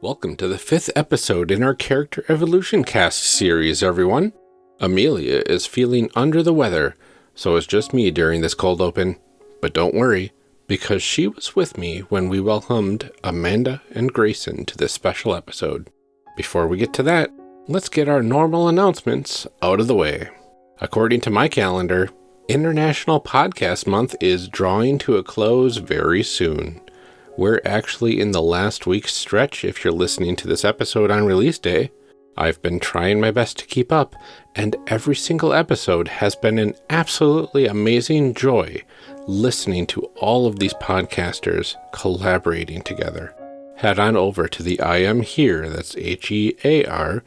Welcome to the fifth episode in our Character Evolution Cast series, everyone. Amelia is feeling under the weather, so it's just me during this cold open. But don't worry, because she was with me when we welcomed Amanda and Grayson to this special episode. Before we get to that, let's get our normal announcements out of the way. According to my calendar, International Podcast Month is drawing to a close very soon. We're actually in the last week's stretch if you're listening to this episode on release day. I've been trying my best to keep up, and every single episode has been an absolutely amazing joy listening to all of these podcasters collaborating together. Head on over to the I Am Here, that's H E A R,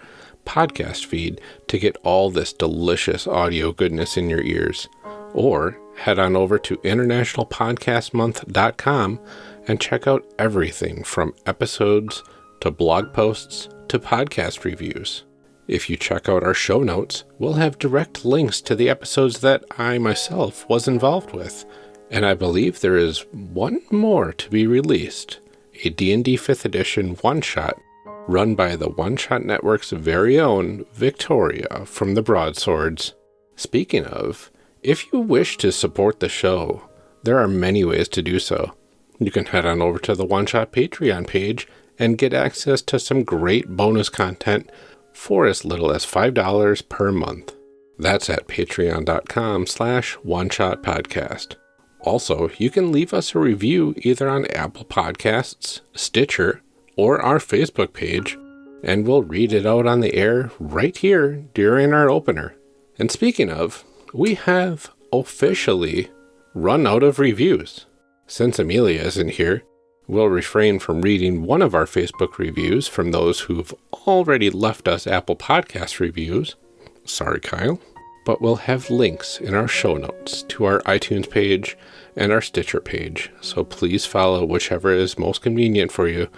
podcast feed to get all this delicious audio goodness in your ears. Or head on over to internationalpodcastmonth.com and check out everything from episodes to blog posts to podcast reviews. If you check out our show notes, we'll have direct links to the episodes that I myself was involved with, and I believe there is one more to be released, a D&D 5th edition one-shot run by the One Shot Network's very own Victoria from the Broadswords. Speaking of, if you wish to support the show, there are many ways to do so. You can head on over to the One Shot Patreon page and get access to some great bonus content for as little as $5 per month. That's at patreon.com slash one shot podcast. Also, you can leave us a review either on Apple Podcasts, Stitcher, or our Facebook page, and we'll read it out on the air right here during our opener. And speaking of, we have officially run out of reviews. Since Amelia isn't here, we'll refrain from reading one of our Facebook reviews from those who've already left us Apple Podcast reviews. Sorry, Kyle. But we'll have links in our show notes to our iTunes page and our Stitcher page, so please follow whichever is most convenient for you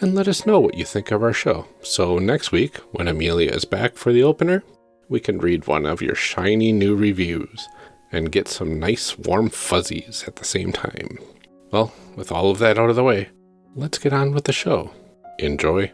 and let us know what you think of our show. So next week, when Amelia is back for the opener, we can read one of your shiny new reviews and get some nice warm fuzzies at the same time. Well, with all of that out of the way, let's get on with the show. Enjoy.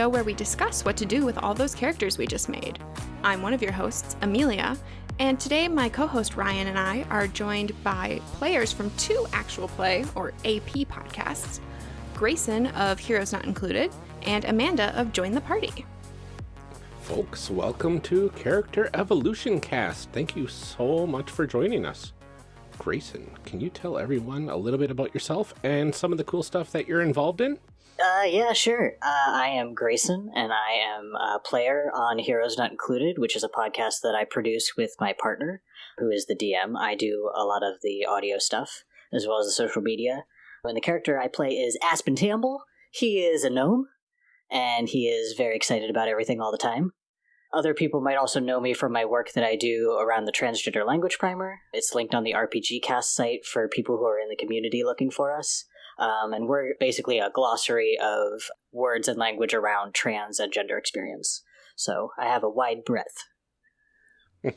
Show where we discuss what to do with all those characters we just made. I'm one of your hosts, Amelia, and today my co host Ryan and I are joined by players from two actual play, or AP podcasts Grayson of Heroes Not Included, and Amanda of Join the Party. Folks, welcome to Character Evolution Cast. Thank you so much for joining us. Grayson, can you tell everyone a little bit about yourself and some of the cool stuff that you're involved in? Uh, yeah, sure. Uh, I am Grayson, and I am a player on Heroes Not Included, which is a podcast that I produce with my partner, who is the DM. I do a lot of the audio stuff, as well as the social media. And the character I play is Aspen Tamble. He is a gnome, and he is very excited about everything all the time. Other people might also know me from my work that I do around the Transgender Language Primer. It's linked on the RPG Cast site for people who are in the community looking for us. Um, and we're basically a glossary of words and language around trans and gender experience. So I have a wide breadth.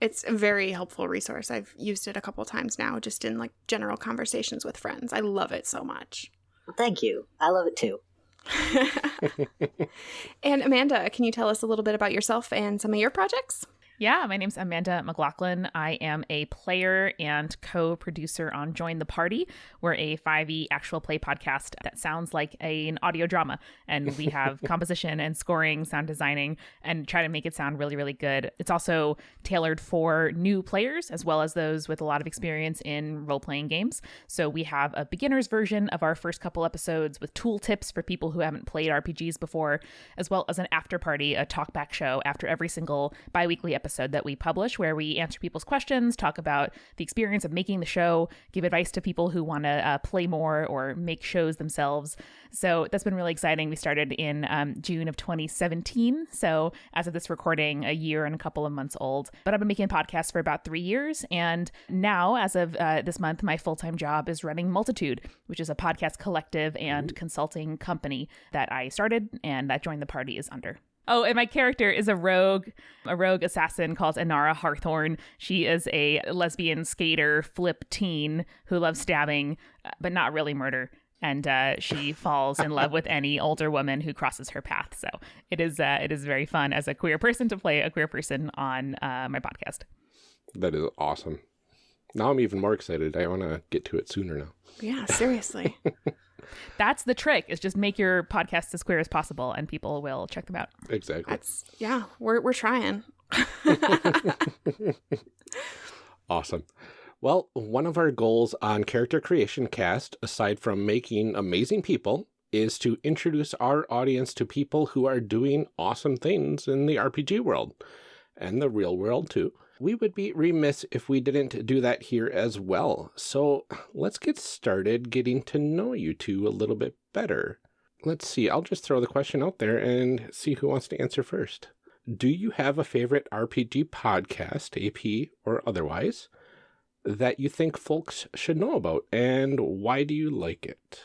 It's a very helpful resource. I've used it a couple times now, just in like general conversations with friends. I love it so much. Thank you. I love it too. and Amanda, can you tell us a little bit about yourself and some of your projects? Yeah, my name's Amanda McLaughlin. I am a player and co producer on Join the Party. We're a 5e actual play podcast that sounds like a, an audio drama. And we have composition and scoring, sound designing, and try to make it sound really, really good. It's also tailored for new players as well as those with a lot of experience in role playing games. So we have a beginner's version of our first couple episodes with tool tips for people who haven't played RPGs before, as well as an after party, a talkback show after every single bi weekly episode episode that we publish where we answer people's questions, talk about the experience of making the show, give advice to people who want to uh, play more or make shows themselves. So that's been really exciting. We started in um, June of 2017. So as of this recording, a year and a couple of months old. But I've been making podcasts for about three years. And now, as of uh, this month, my full time job is running Multitude, which is a podcast collective and consulting company that I started and that joined the party is under. Oh, and my character is a rogue, a rogue assassin called Inara Harthorn. She is a lesbian skater, flip teen who loves stabbing, uh, but not really murder. And uh, she falls in love with any older woman who crosses her path. So it is uh, it is very fun as a queer person to play a queer person on uh, my podcast. That is awesome. Now I'm even more excited. I want to get to it sooner now. Yeah, seriously. That's the trick: is just make your podcast as queer as possible, and people will check them out. Exactly. That's yeah, we're we're trying. Awesome. Well, one of our goals on Character Creation Cast, aside from making amazing people, is to introduce our audience to people who are doing awesome things in the RPG world and the real world too. We would be remiss if we didn't do that here as well. So let's get started getting to know you two a little bit better. Let's see, I'll just throw the question out there and see who wants to answer first. Do you have a favorite RPG podcast, AP or otherwise, that you think folks should know about, and why do you like it?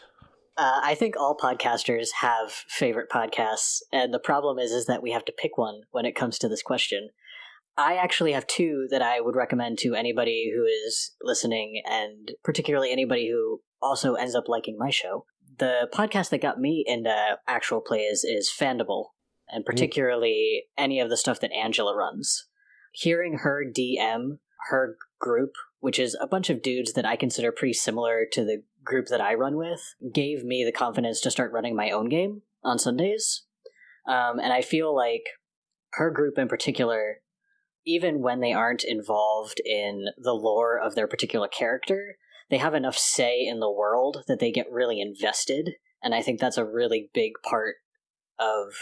Uh, I think all podcasters have favorite podcasts, and the problem is is that we have to pick one when it comes to this question. I actually have two that I would recommend to anybody who is listening, and particularly anybody who also ends up liking my show. The podcast that got me into actual plays is Fandible, and particularly any of the stuff that Angela runs. Hearing her DM her group, which is a bunch of dudes that I consider pretty similar to the group that I run with, gave me the confidence to start running my own game on Sundays. Um, and I feel like her group in particular, even when they aren't involved in the lore of their particular character, they have enough say in the world that they get really invested. And I think that's a really big part of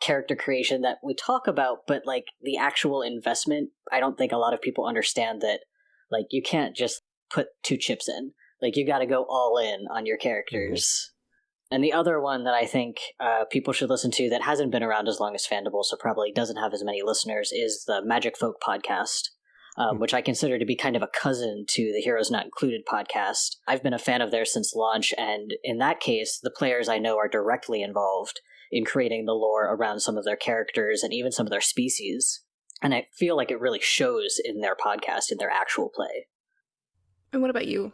character creation that we talk about, but like the actual investment, I don't think a lot of people understand that like you can't just put two chips in. Like you got to go all in on your characters. Mm-hmm. And the other one that I think uh, people should listen to that hasn't been around as long as Fandible, so probably doesn't have as many listeners, is the Magic Folk podcast, um, which I consider to be kind of a cousin to the Heroes Not Included podcast. I've been a fan of theirs since launch, and in that case, the players I know are directly involved in creating the lore around some of their characters and even some of their species. And I feel like it really shows in their podcast, in their actual play. And what about you?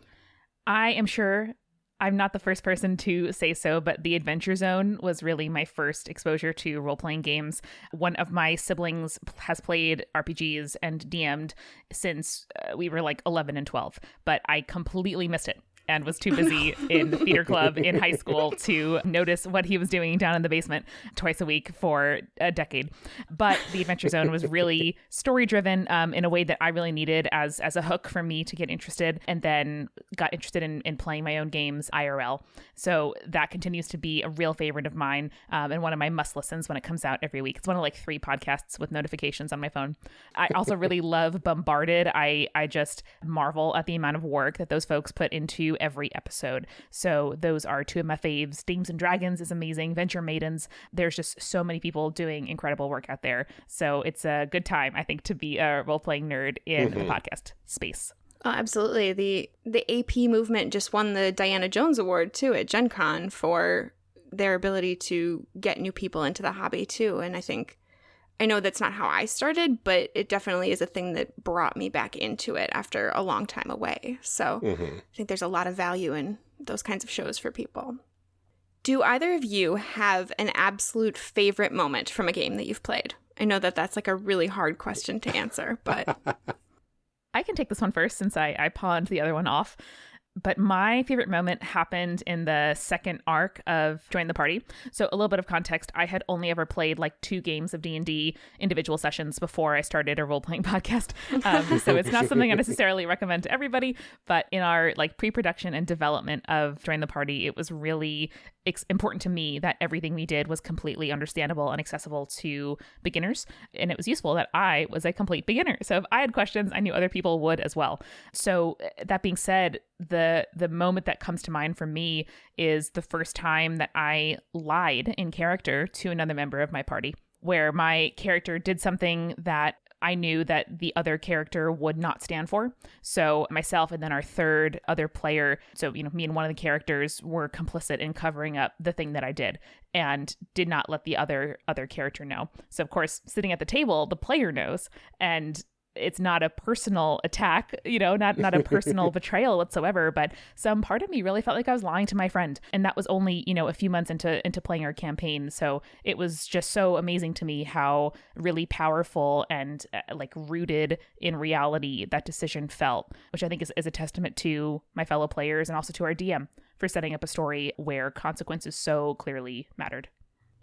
I am sure I'm not the first person to say so, but The Adventure Zone was really my first exposure to role playing games. One of my siblings has played RPGs and DM'd since uh, we were like 11 and 12, but I completely missed it and was too busy in the theater club in high school to notice what he was doing down in the basement twice a week for a decade. But the Adventure Zone was really story driven um, in a way that I really needed as as a hook for me to get interested, and then got interested in, in playing my own games IRL. So that continues to be a real favorite of mine um, and one of my must listens when it comes out every week. It's one of like three podcasts with notifications on my phone. I also really love Bombarded. I I just marvel at the amount of work that those folks put into every episode. So those are two of my faves. Dames and Dragons is amazing. Venture Maidens. There's just so many people doing incredible work out there. So it's a good time, I think, to be a role playing nerd in the mm-hmm. podcast space. Oh, absolutely. The the AP movement just won the Diana Jones Award too at Gen Con for their ability to get new people into the hobby too. And I think I know that's not how I started, but it definitely is a thing that brought me back into it after a long time away. So Mhm. I think there's a lot of value in those kinds of shows for people. Do either of you have an absolute favorite moment from a game that you've played? I know that that's like a really hard question to answer, but I can take this one first since I, I pawned the other one off. But my favorite moment happened in the second arc of Join the Party. So a little bit of context: I had only ever played like two games of D and D individual sessions before I started a role playing podcast. Um, so it's not something I necessarily recommend to everybody. But in our like pre production and development of Join the Party, it was really it's important to me that everything we did was completely understandable and accessible to beginners. And it was useful that I was a complete beginner. So if I had questions, I knew other people would as well. So uh, that being said, the the moment that comes to mind for me is the first time that I lied in character to another member of my party where my character did something that I knew that the other character would not stand for. So myself and then our third other player, so you know, me and one of the characters were complicit in covering up the thing that I did and did not let the other other character know. So of course, sitting at the table, the player knows and it's not a personal attack, you know, not not a personal betrayal whatsoever, but some part of me really felt like I was lying to my friend. And that was only, you know, a few months into into playing our campaign. So it was just so amazing to me how really powerful and uh, like rooted in reality that decision felt, which I think is, is a testament to my fellow players and also to our DM for setting up a story where consequences so clearly mattered.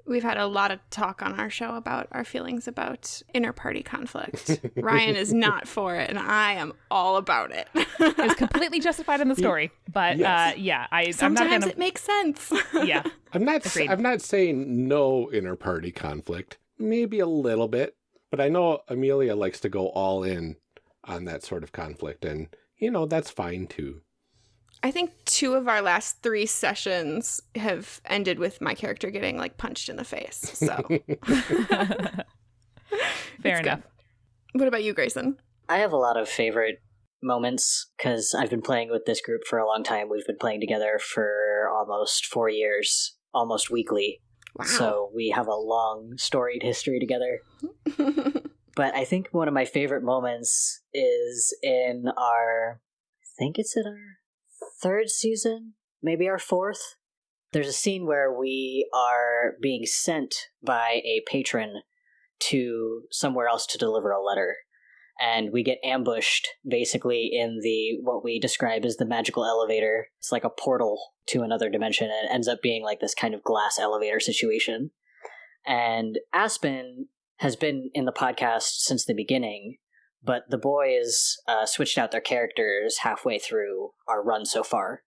We've had a lot of talk on our show about our feelings about inter party conflict. Ryan is not for it, and I am all about it. it's completely justified in the story, but Yes. uh, yeah, I Sometimes I'm not gonna. it makes sense. yeah, I'm not. Agreed. I'm not saying no inter-party conflict. Maybe a little bit, but I know Amelia likes to go all in on that sort of conflict, and you know that's fine too. I think two of our last three sessions have ended with my character getting like punched in the face. So, fair It's enough. good. what about you, Grayson? I have a lot of favorite moments because I've been playing with this group for a long time. We've been playing together for almost four years, almost weekly. Wow. So we have a long storied history together. But I think one of my favorite moments is in our, I think it's in our third season, maybe our fourth. There's a scene where we are being sent by a patron to somewhere else to deliver a letter. And we get ambushed basically in the what we describe as the magical elevator. It's like a portal to another dimension, and it ends up being like this kind of glass elevator situation. And Aspen has been in the podcast since the beginning, but the boys uh, switched out their characters halfway through our run so far.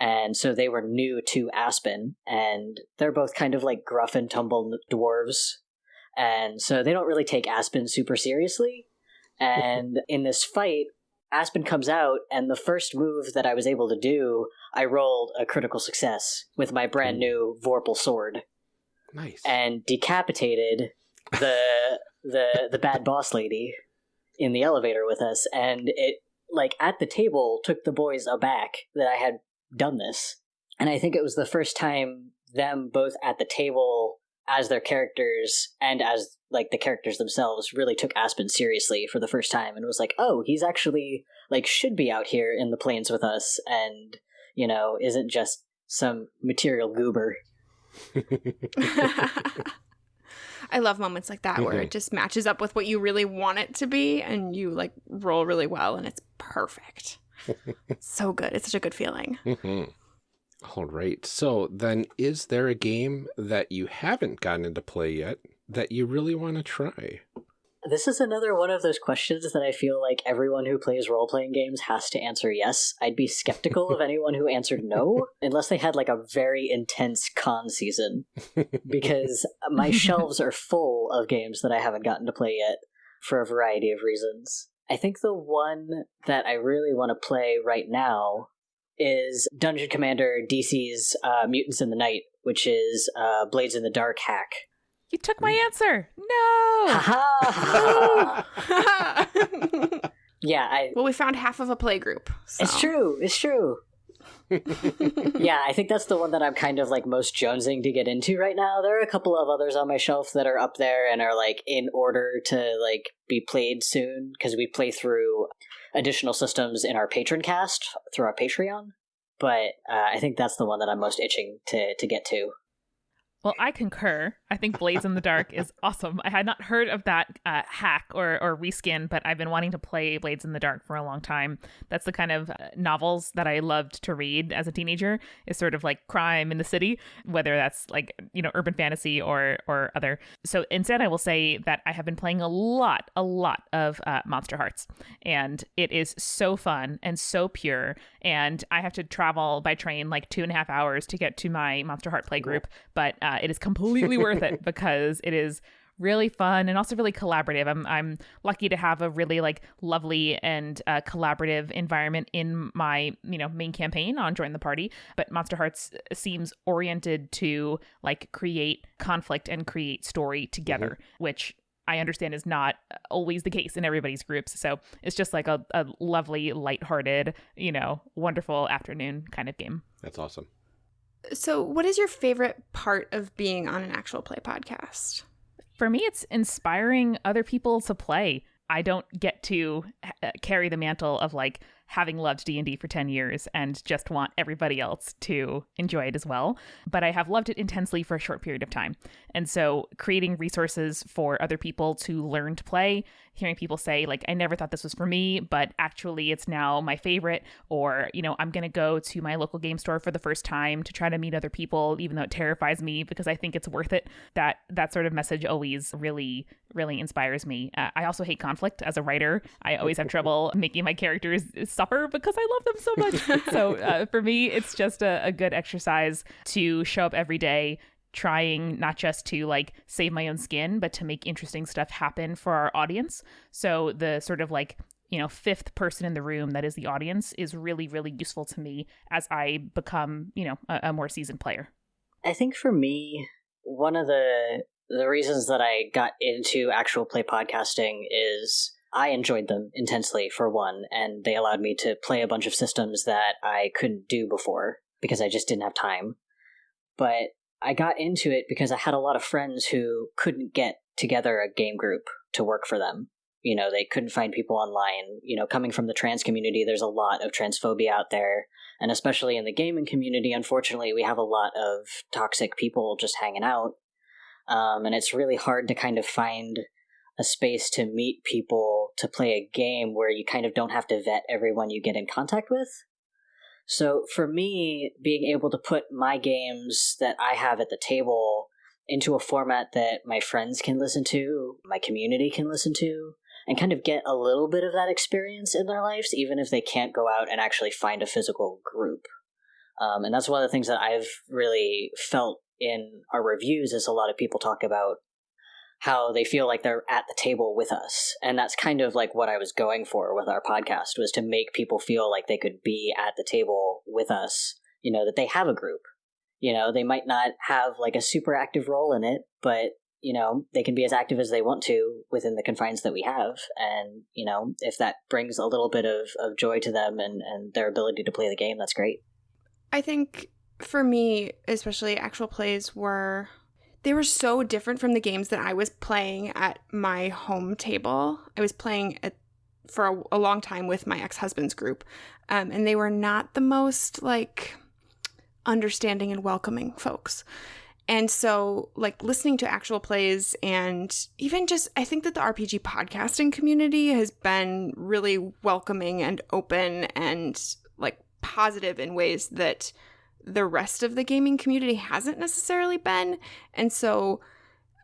And so they were new to Aspen, and they're both kind of like gruff and tumble dwarves. And so they don't really take Aspen super seriously. And in this fight, Aspen comes out, and the first move that I was able to do, I rolled a critical success with my brand new Vorpal sword Nice. and decapitated the the the bad boss lady in the elevator with us and it like at the table took the boys aback that I had done this. And I think it was the first time them both at the table as their characters and as like the characters themselves really took Aspen seriously for the first time and was like oh he's actually like should be out here in the plains with us and you know isn't just some material goober I love moments like that where Mhm. it just matches up with what you really want it to be and you like roll really well and it's perfect. so good. It's such a good feeling. Mhm. All right. So then, is there a game that you haven't gotten into play yet that you really want to try? This is another one of those questions that I feel like everyone who plays role playing games has to answer yes. I'd be skeptical of anyone who answered no, unless they had like a very intense con season, because my shelves are full of games that I haven't gotten to play yet for a variety of reasons. I think the one that I really want to play right now is Dungeon Commander DC's uh, Mutants in the Night, which is uh, Blades in the Dark hack. You took my answer. No. Ha ha! yeah, I, well, we found half of a play group. so- It's true. It's true. yeah, I think that's the one that I'm kind of like most jonesing to get into right now. There are a couple of others on my shelf that are up there and are like in order to like be played soon because we play through additional systems in our patron cast through our Patreon. But uh, I think that's the one that I'm most itching to to get to. Well, I concur. I think Blades in the Dark is awesome. I had not heard of that uh, hack or, or reskin, but I've been wanting to play Blades in the Dark for a long time. That's the kind of uh, novels that I loved to read as a teenager. Is sort of like crime in the city, whether that's like you know urban fantasy or or other. So instead, I will say that I have been playing a lot, a lot of uh, Monsterhearts, and it is so fun and so pure. And I have to travel by train like two and a half hours to get to my Monster Heart play group, but uh, it is completely worth it because it is really fun and also really collaborative. I'm I'm lucky to have a really like lovely and uh, collaborative environment in my you know main campaign on Join the Party. But Monsterhearts seems oriented to like create conflict and create story together, mm-hmm. which I understand is not always the case in everybody's groups. So it's just like a, a lovely, lighthearted, you know, wonderful afternoon kind of game. That's awesome. So, what is your favorite part of being on an actual play podcast? For me, it's inspiring other people to play. I don't get to uh, carry the mantle of like having loved D&D for 10 years and just want everybody else to enjoy it as well, but I have loved it intensely for a short period of time. And so creating resources for other people to learn to play hearing people say like i never thought this was for me but actually it's now my favorite or you know i'm going to go to my local game store for the first time to try to meet other people even though it terrifies me because i think it's worth it. That that sort of message always really really inspires me. Uh, i also hate conflict. As a writer i always have trouble making my characters because i love them so much so uh, for me it's just a, a good exercise to show up every day trying not just to like save my own skin, but to make interesting stuff happen for our audience. So the sort of like you know fifth person in the room that is the audience is really really useful to me as I become you know a, a more seasoned player. I think for me, one of the the reasons that I got into actual play podcasting is I enjoyed them intensely for one, and they allowed me to play a bunch of systems that I couldn't do before because I just didn't have time. But I got into it because I had a lot of friends who couldn't get together a game group to work for them. You know, they couldn't find people online. You know, coming from the trans community, there's a lot of transphobia out there. And especially in the gaming community, unfortunately, we have a lot of toxic people just hanging out. Um, and it's really hard to kind of find a space to meet people to play a game where you kind of don't have to vet everyone you get in contact with. So for me, being able to put my games that I have at the table into a format that my friends can listen to, my community can listen to, and kind of get a little bit of that experience in their lives, even if they can't go out and actually find a physical group. Um, and that's one of the things that I've really felt in our reviews is a lot of people talk about how they feel like they're at the table with us. And that's kind of like what I was going for with our podcast was to make people feel like they could be at the table with us, you know, that they have a group. You know, they might not have like a super active role in it, but you know, they can be as active as they want to within the confines that we have. And, you know, if that brings a little bit of, of joy to them and, and their ability to play the game, that's great. I think for me, especially actual plays were they were so different from the games that I was playing at my home table. I was playing at, for a, a, long time with my ex husband's group, um, and they were not the most like understanding and welcoming folks. And so, like, listening to actual plays and even just, I think that the RPG podcasting community has been really welcoming and open and like positive in ways that the rest of the gaming community hasn't necessarily been. And so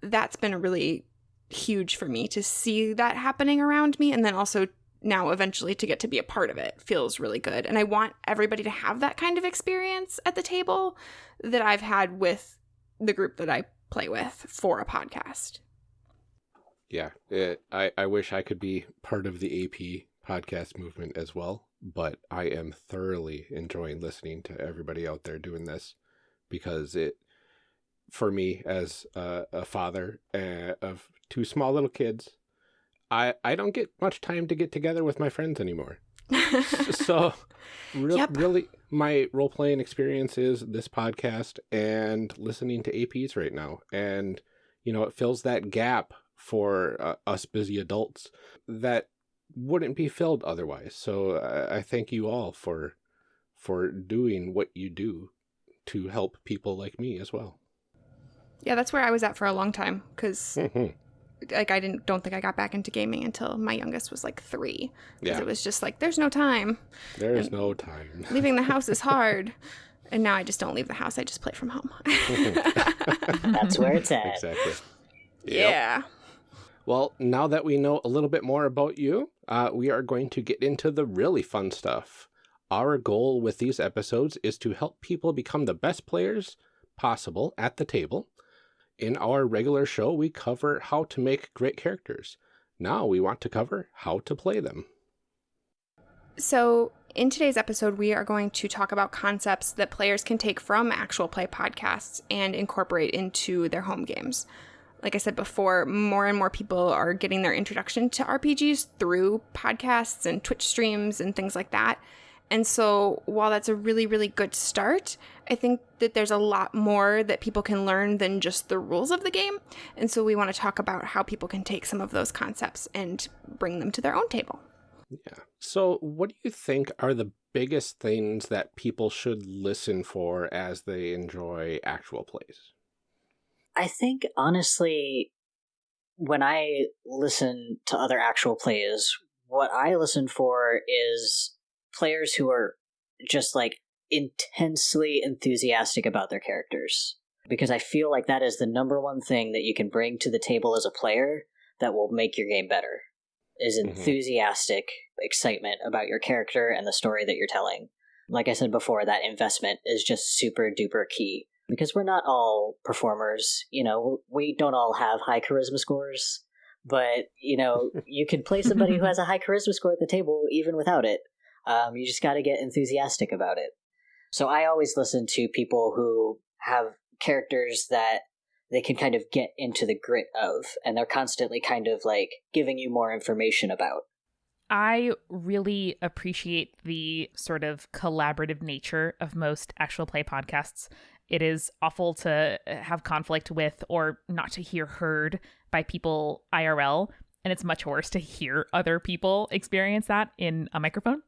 that's been really huge for me to see that happening around me and then also now eventually to get to be a part of it feels really good. And I want everybody to have that kind of experience at the table that I've had with the group that I play with for a podcast. Yeah, it, I, I wish I could be part of the AP podcast movement as well but I am thoroughly enjoying listening to everybody out there doing this because it, for me as a, a father uh, of two small little kids, I I don't get much time to get together with my friends anymore. so, re- yep. really, my role playing experience is this podcast and listening to APs right now, and you know it fills that gap for uh, us busy adults that wouldn't be filled otherwise. So uh, I thank you all for for doing what you do to help people like me as well. Yeah, that's where I was at for a long time because Mhm. like I didn't don't think I got back into gaming until my youngest was like three. 'Cause Yeah. it was just like there's no time. There is no time. Leaving the house is hard. And now I just don't leave the house. I just play from home. That's where it's at. exactly. Yep. Yeah. Well, now that we know a little bit more about you, uh, we are going to get into the really fun stuff. Our goal with these episodes is to help people become the best players possible at the table. In our regular show, we cover how to make great characters. Now we want to cover how to play them. So, in today's episode, we are going to talk about concepts that players can take from actual play podcasts and incorporate into their home games. Like I said before, more and more people are getting their introduction to RPGs through podcasts and Twitch streams and things like that. And so, while that's a really, really good start, I think that there's a lot more that people can learn than just the rules of the game. And so, we want to talk about how people can take some of those concepts and bring them to their own table. Yeah. So, what do you think are the biggest things that people should listen for as they enjoy actual plays? I think honestly, when I listen to other actual plays, what I listen for is players who are just like intensely enthusiastic about their characters. Because I feel like that is the number one thing that you can bring to the table as a player that will make your game better. Is Mhm. enthusiastic excitement about your character and the story that you're telling. Like I said before, that investment is just super duper key because we're not all performers. You know, we don't all have high charisma scores, but you know, you can play somebody who has a high charisma score at the table even without it. Um, you just got to get enthusiastic about it. So I always listen to people who have characters that they can kind of get into the grit of, and they're constantly kind of like giving you more information about. I really appreciate the sort of collaborative nature of most actual play podcasts. It is awful to have conflict with or not to hear heard by people IRL, and it's much worse to hear other people experience that in a microphone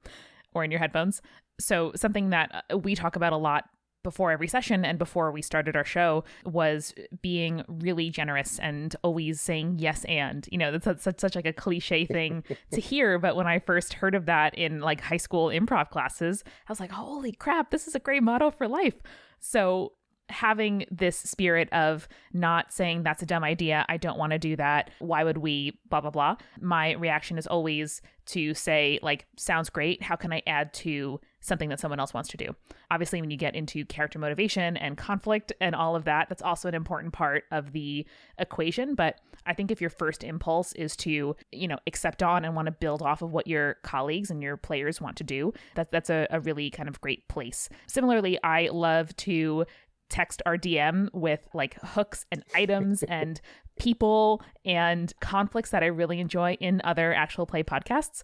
or in your headphones. So, something that uh, we talk about a lot before every session and before we started our show was being really generous and always saying yes and you know that's such, such like a cliche thing to hear but when i first heard of that in like high school improv classes i was like holy crap this is a great motto for life so having this spirit of not saying that's a dumb idea. I don't want to do that. Why would we? blah blah blah. My reaction is always to say like sounds great. How can i add to something that someone else wants to do? Obviously when you get into character motivation and conflict and all of that that's also an important part of the equation. But i think if your first impulse is to you know accept on and want to build off of what your colleagues and your players want to do that, that's a, a really kind of great place. Similarly i love to text our DM with like hooks and items and people and conflicts that I really enjoy in other actual play podcasts.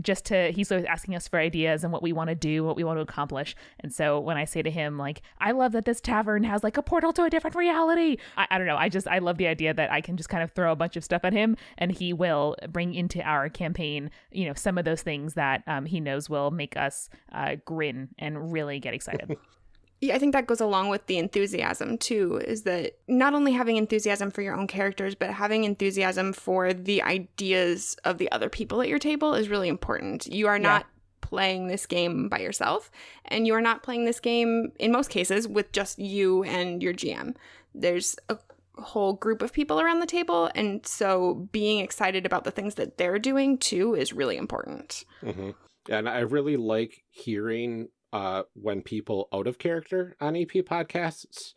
Just to, he's always asking us for ideas and what we want to do, what we want to accomplish. And so when I say to him, like, I love that this tavern has like a portal to a different reality, I, I don't know. I just, I love the idea that I can just kind of throw a bunch of stuff at him and he will bring into our campaign, you know, some of those things that um, he knows will make us uh, grin and really get excited. Yeah, I think that goes along with the enthusiasm too, is that not only having enthusiasm for your own characters, but having enthusiasm for the ideas of the other people at your table is really important. You are not playing this game by yourself, and you are not playing this game, in most cases, with just you and your GM. There's a whole group of people around the table, and so being excited about the things that they're doing too is really important. hmm And I really like hearing uh, when people out of character on AP podcasts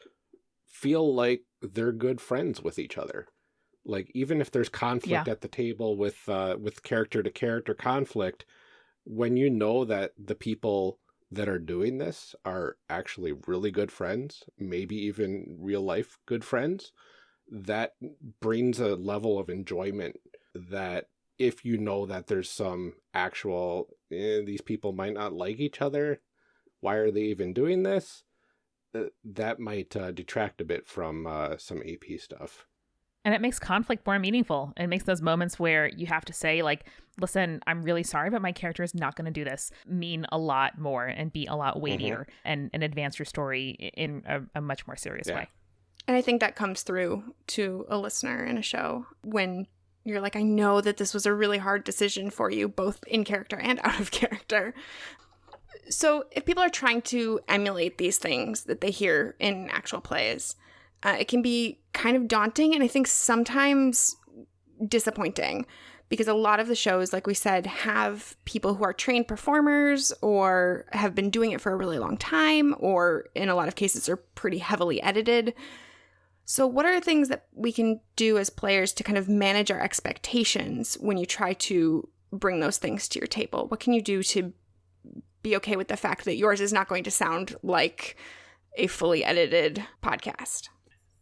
feel like they're good friends with each other. Like even if there's conflict Yeah. at the table with uh, with character to character conflict, when you know that the people that are doing this are actually really good friends, maybe even real life good friends, that brings a level of enjoyment that if you know that there's some actual eh, these people might not like each other why are they even doing this? Uh, that might uh, detract a bit from uh, some ap stuff. And it makes conflict more meaningful. It makes those moments where you have to say like listen i'm really sorry but my character is not going to do this mean a lot more and be a lot weightier and, and advance your story in a, a much more serious Yeah. way. And I think that comes through to a listener in a show when you're like, I know that this was a really hard decision for you, both in character and out of character. So, if people are trying to emulate these things that they hear in actual plays, uh, it can be kind of daunting and I think sometimes disappointing because a lot of the shows, like we said, have people who are trained performers or have been doing it for a really long time, or in a lot of cases are pretty heavily edited. So, what are things that we can do as players to kind of manage our expectations when you try to bring those things to your table? What can you do to be okay with the fact that yours is not going to sound like a fully edited podcast?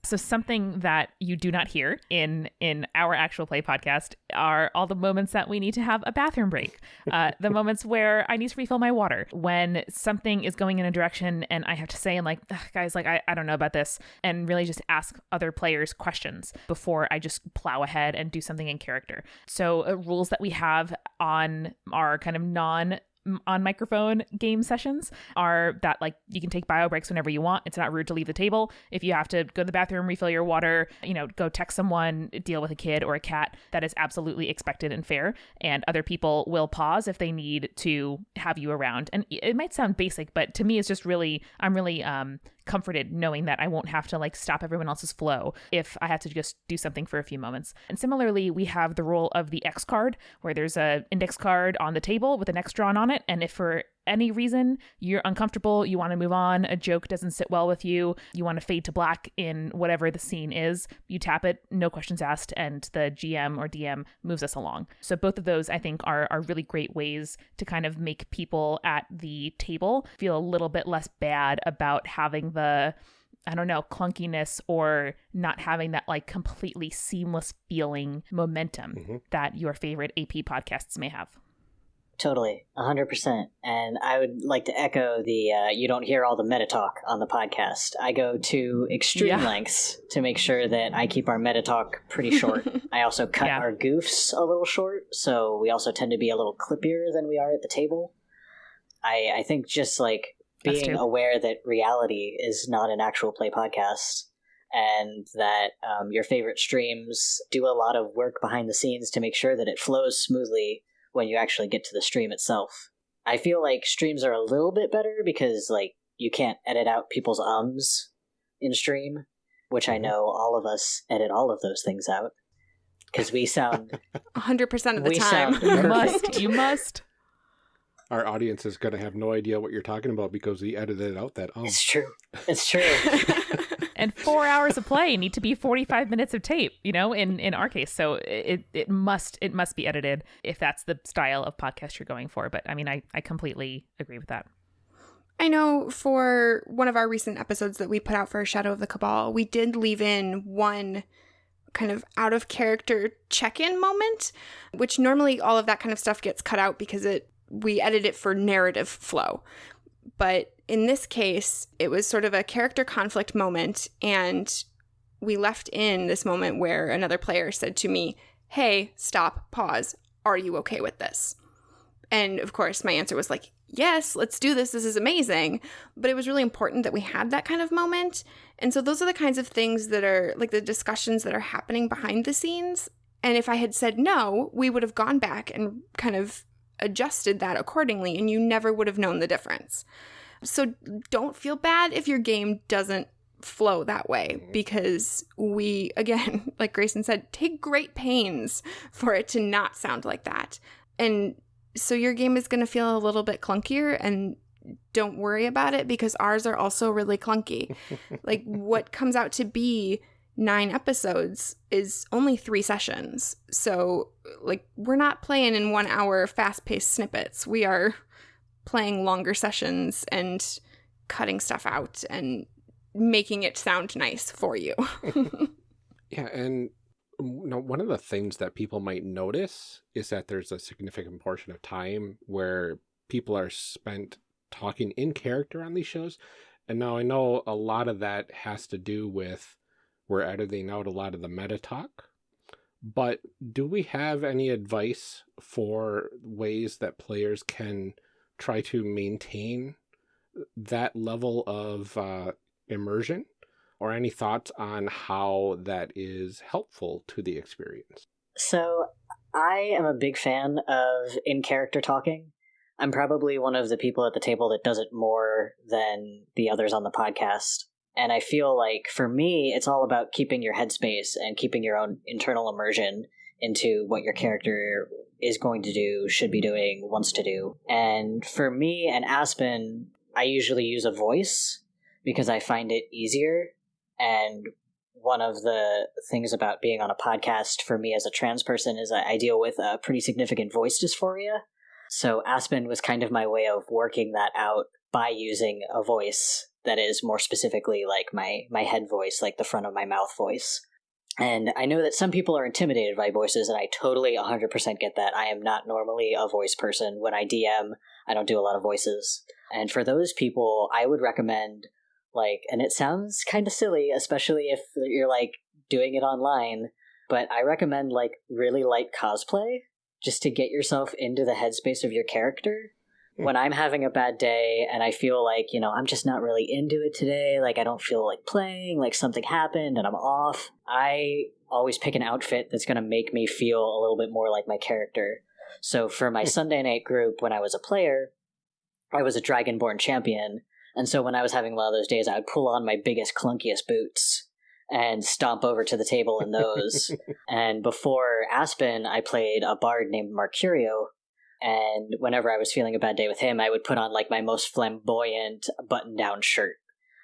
So something that you do not hear in in our actual play podcast are all the moments that we need to have a bathroom break, uh, the moments where I need to refill my water, when something is going in a direction and I have to say, and like, guys, like I, I don't know about this, and really just ask other players questions before I just plow ahead and do something in character. So uh, rules that we have on our kind of non on microphone game sessions are that like you can take bio breaks whenever you want. It's not rude to leave the table. If you have to go to the bathroom, refill your water, you know, go text someone, deal with a kid or a cat, that is absolutely expected and fair. And other people will pause if they need to have you around. And it might sound basic, but to me, it's just really, I'm really um, comforted knowing that I won't have to like stop everyone else's flow if I have to just do something for a few moments. And similarly, we have the role of the X card where there's a index card on the table with an X drawn on it and if for any reason you're uncomfortable, you want to move on, a joke doesn't sit well with you, you want to fade to black in whatever the scene is, you tap it, no questions asked, and the GM or DM moves us along. So both of those I think are are really great ways to kind of make people at the table feel a little bit less bad about having the I don't know, clunkiness or not having that like completely seamless feeling momentum mm-hmm. that your favorite AP podcasts may have. Totally, hundred percent. And I would like to echo the uh, you don't hear all the meta talk on the podcast. I go to extreme yeah. lengths to make sure that I keep our meta talk pretty short. I also cut yeah. our goofs a little short, so we also tend to be a little clippier than we are at the table. I I think just like being aware that reality is not an actual play podcast and that um, your favorite streams do a lot of work behind the scenes to make sure that it flows smoothly when you actually get to the stream itself. I feel like streams are a little bit better because like you can't edit out people's ums in stream, which I mm-hmm. know all of us edit all of those things out because we sound 100% of the time. you must. You must. Our audience is going to have no idea what you're talking about because we edited out that um. It's true. It's true. and four hours of play need to be 45 minutes of tape you know in in our case. So it it must it must be edited if that's the style of podcast you're going for. But i mean i i completely agree with that. I know for one of our recent episodes that we put out for Shadow of the Cabal, we did leave in one kind of out of character check-in moment, which normally all of that kind of stuff gets cut out because it we edit it for narrative flow. But in this case, it was sort of a character conflict moment, and we left in this moment where another player said to me, Hey, stop, pause. Are you okay with this? And of course, my answer was like, Yes, let's do this. This is amazing. But it was really important that we had that kind of moment. And so, those are the kinds of things that are like the discussions that are happening behind the scenes. And if I had said no, we would have gone back and kind of adjusted that accordingly, and you never would have known the difference. So don't feel bad if your game doesn't flow that way mm-hmm. because we, again, like Grayson said, take great pains for it to not sound like that. And so your game is going to feel a little bit clunkier and don't worry about it because ours are also really clunky. like what comes out to be nine episodes is only three sessions. So, like, we're not playing in one hour fast paced snippets. We are playing longer sessions and cutting stuff out and making it sound nice for you. yeah, and um, you know, one of the things that people might notice is that there's a significant portion of time where people are spent talking in character on these shows. And now I know a lot of that has to do with we're editing out a lot of the meta talk. But do we have any advice for ways that players can try to maintain that level of uh, immersion or any thoughts on how that is helpful to the experience? So, I am a big fan of in character talking. I'm probably one of the people at the table that does it more than the others on the podcast. And I feel like for me, it's all about keeping your headspace and keeping your own internal immersion into what your character is going to do, should be doing, wants to do. And for me and Aspen, I usually use a voice because I find it easier. And one of the things about being on a podcast for me as a trans person is I deal with a pretty significant voice dysphoria. So Aspen was kind of my way of working that out by using a voice that is more specifically like my my head voice, like the front of my mouth voice. And I know that some people are intimidated by voices, and I totally 100% get that. I am not normally a voice person. When I DM, I don't do a lot of voices. And for those people, I would recommend, like, and it sounds kind of silly, especially if you're, like, doing it online, but I recommend, like, really light cosplay just to get yourself into the headspace of your character Hmm. when I'm having a bad day and I feel like, you know, I'm just not really into it today, like I don't feel like playing, like something happened and I'm off, I always pick an outfit that's going to make me feel a little bit more like my character. So for my hmm. Sunday night group, when I was a player, I was a Dragonborn champion. And so when I was having one of those days, I would pull on my biggest, clunkiest boots and stomp over to the table in those. and before Aspen, I played a bard named Mercurio, and whenever I was feeling a bad day with him, I would put on like my most flamboyant button down shirt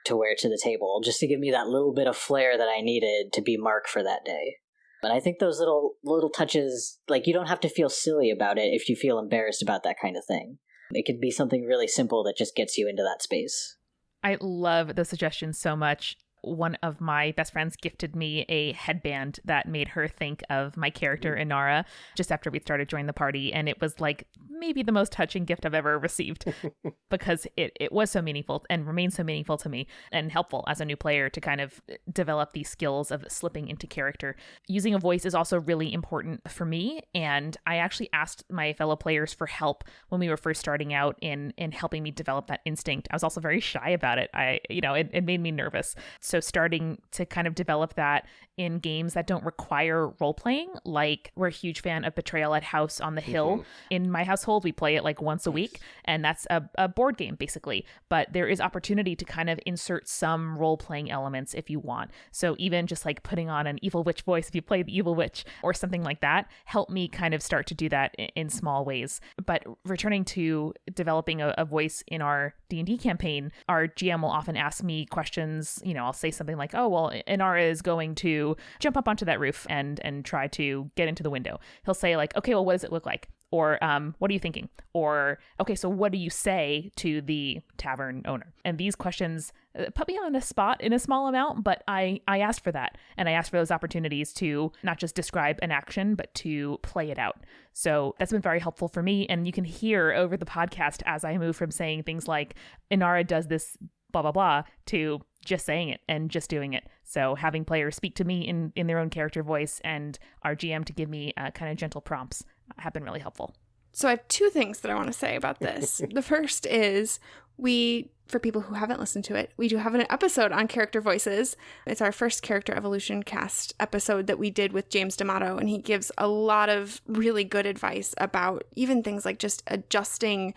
to wear to the table just to give me that little bit of flair that I needed to be Mark for that day. And I think those little little touches like you don't have to feel silly about it if you feel embarrassed about that kind of thing. It could be something really simple that just gets you into that space. I love the suggestion so much one of my best friends gifted me a headband that made her think of my character mm. Inara just after we started joining the party and it was like maybe the most touching gift I've ever received because it, it was so meaningful and remains so meaningful to me and helpful as a new player to kind of eh, develop these skills of slipping into character. Using a voice is also really important for me and I actually asked my fellow players for help when we were first starting out in in helping me develop that instinct. I was also very shy about it. I you know, it, it made me nervous. So starting to kind of develop that in games that don't require role playing. Like we're a huge fan of Betrayal at House on the Hill. Mm-hmm. In my household, we play it like once a week, and that's a, a board game basically. But there is opportunity to kind of insert some role playing elements if you want. So even just like putting on an evil witch voice if you play the evil witch or something like that, help me kind of start to do that in, in small ways. But returning to developing a, a voice in our D and D campaign, our GM will often ask me questions. You know, I'll say something like, "Oh, well, Inara is going to jump up onto that roof and and try to get into the window." He'll say like, "Okay, well, what does it look like?" Or um, what are you thinking? Or okay, so what do you say to the tavern owner? And these questions uh, put me on a spot in a small amount, but I I asked for that, and I asked for those opportunities to not just describe an action, but to play it out. So that's been very helpful for me, and you can hear over the podcast as I move from saying things like Inara does this blah blah blah to just saying it and just doing it. So having players speak to me in in their own character voice and our GM to give me uh, kind of gentle prompts have been really helpful. So I have two things that I want to say about this. the first is we for people who haven't listened to it, we do have an episode on character voices. It's our first character evolution cast episode that we did with James D'Amato, and he gives a lot of really good advice about even things like just adjusting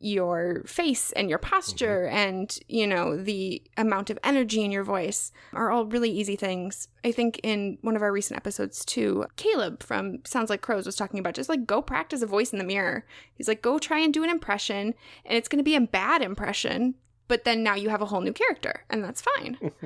your face and your posture mm-hmm. and you know the amount of energy in your voice are all really easy things. I think in one of our recent episodes too caleb from sounds like crows was talking about just like go practice a voice in the mirror. He's like go try and do an impression and it's going to be a bad impression but then now you have a whole new character and that's fine.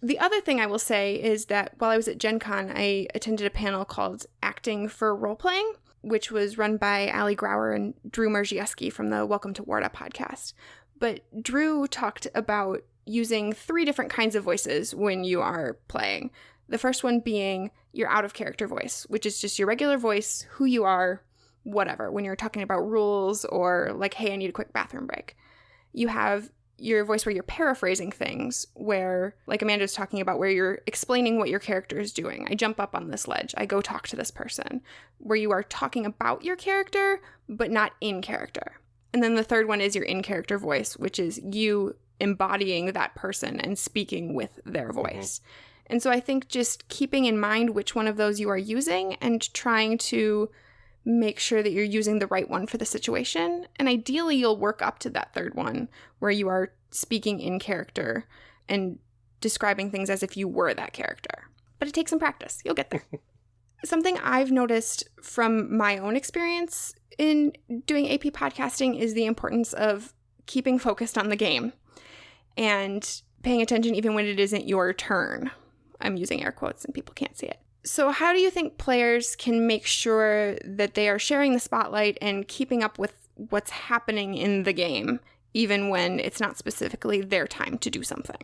The other thing I will say is that while I was at Gen Con, I attended a panel called Acting for Role Playing which was run by Ali Grauer and Drew Marziewski from the Welcome to Warda podcast. But Drew talked about using three different kinds of voices when you are playing. The first one being your out of character voice, which is just your regular voice, who you are, whatever, when you're talking about rules or like, hey, I need a quick bathroom break. You have your voice where you're paraphrasing things, where, like Amanda's talking about, where you're explaining what your character is doing. I jump up on this ledge, I go talk to this person, where you are talking about your character, but not in character. And then the third one is your in character voice, which is you embodying that person and speaking with their voice. Mm-hmm. And so I think just keeping in mind which one of those you are using and trying to make sure that you're using the right one for the situation. And ideally, you'll work up to that third one where you are speaking in character and describing things as if you were that character. But it takes some practice. You'll get there. Something I've noticed from my own experience in doing AP podcasting is the importance of keeping focused on the game and paying attention even when it isn't your turn. I'm using air quotes and people can't see it. So, how do you think players can make sure that they are sharing the spotlight and keeping up with what's happening in the game, even when it's not specifically their time to do something?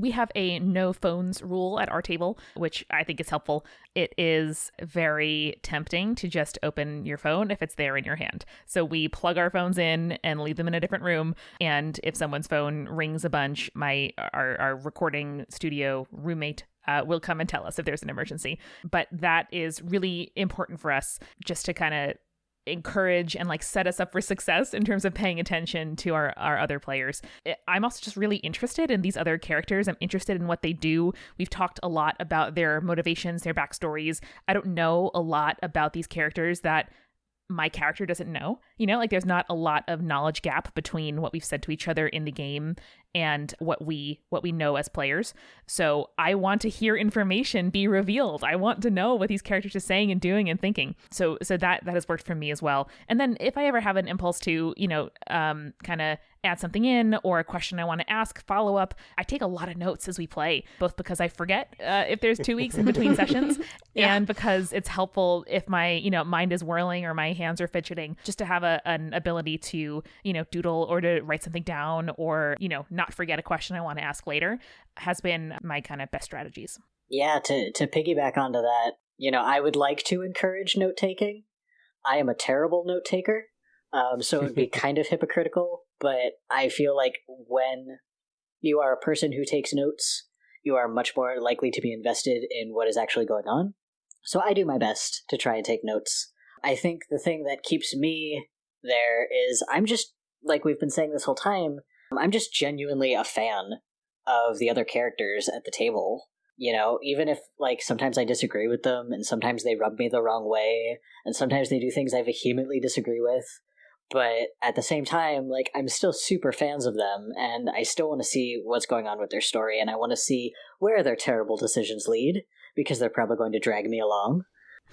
we have a no phones rule at our table, which I think is helpful. It is very tempting to just open your phone if it's there in your hand. So we plug our phones in and leave them in a different room. And if someone's phone rings a bunch, my our, our recording studio roommate uh, will come and tell us if there's an emergency. But that is really important for us just to kind of encourage and like set us up for success in terms of paying attention to our, our other players. I'm also just really interested in these other characters. I'm interested in what they do. We've talked a lot about their motivations, their backstories. I don't know a lot about these characters that my character doesn't know. You know, like there's not a lot of knowledge gap between what we've said to each other in the game and what we what we know as players. So I want to hear information be revealed. I want to know what these characters are saying and doing and thinking. So so that that has worked for me as well. And then if I ever have an impulse to, you know, um kind of add something in or a question I want to ask, follow up. I take a lot of notes as we play, both because I forget uh, if there's two weeks in between sessions yeah. and because it's helpful if my, you know, mind is whirling or my hands are fidgeting, just to have a, an ability to, you know, doodle or to write something down or, you know, not forget a question I want to ask later has been my kind of best strategies. Yeah, to, to piggyback onto that, you know, I would like to encourage note taking. I am a terrible note taker. Um, so it would be kind of hypocritical but I feel like when you are a person who takes notes, you are much more likely to be invested in what is actually going on. So I do my best to try and take notes. I think the thing that keeps me there is I'm just, like we've been saying this whole time, I'm just genuinely a fan of the other characters at the table. You know, even if, like, sometimes I disagree with them and sometimes they rub me the wrong way and sometimes they do things I vehemently disagree with, but at the same time like i'm still super fans of them and i still want to see what's going on with their story and i want to see where their terrible decisions lead because they're probably going to drag me along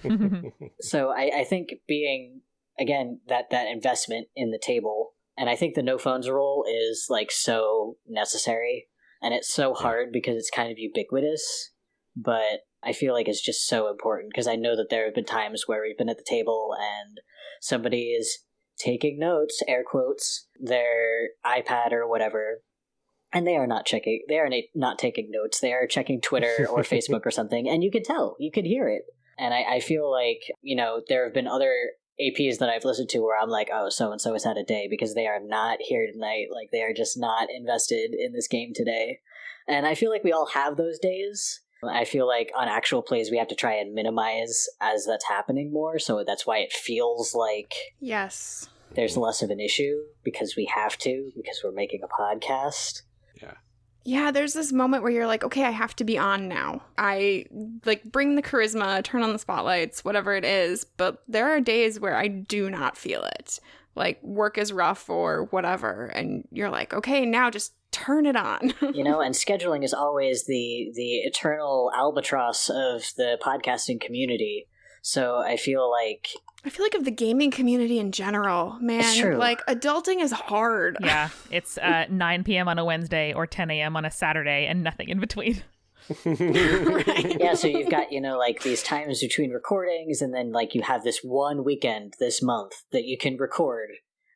mm-hmm. so I, I think being again that that investment in the table and i think the no phones rule is like so necessary and it's so hard because it's kind of ubiquitous but i feel like it's just so important because i know that there have been times where we've been at the table and somebody is taking notes, air quotes, their iPad or whatever, and they are not checking. They are not taking notes. They are checking Twitter or Facebook or something, and you can tell, you can hear it. And I, I feel like you know there have been other APs that I've listened to where I'm like, oh, so and so has had a day because they are not here tonight. Like they are just not invested in this game today. And I feel like we all have those days. I feel like on actual plays we have to try and minimize as that's happening more, so that's why it feels like yes, there's less of an issue because we have to because we're making a podcast. Yeah. There's this moment where you're like, okay, I have to be on now. I like bring the charisma, turn on the spotlights, whatever it is, but there are days where I do not feel it. Like work is rough or whatever, and you're like, okay, now just turn it on. you know, and scheduling is always the the eternal albatross of the podcasting community. So I feel like I feel like of the gaming community in general, man, like adulting is hard. Yeah, it's uh, 9 p.m. on a Wednesday or 10 a.m. on a Saturday and nothing in between. right. Yeah, so you've got, you know, like these times between recordings, and then like you have this one weekend this month that you can record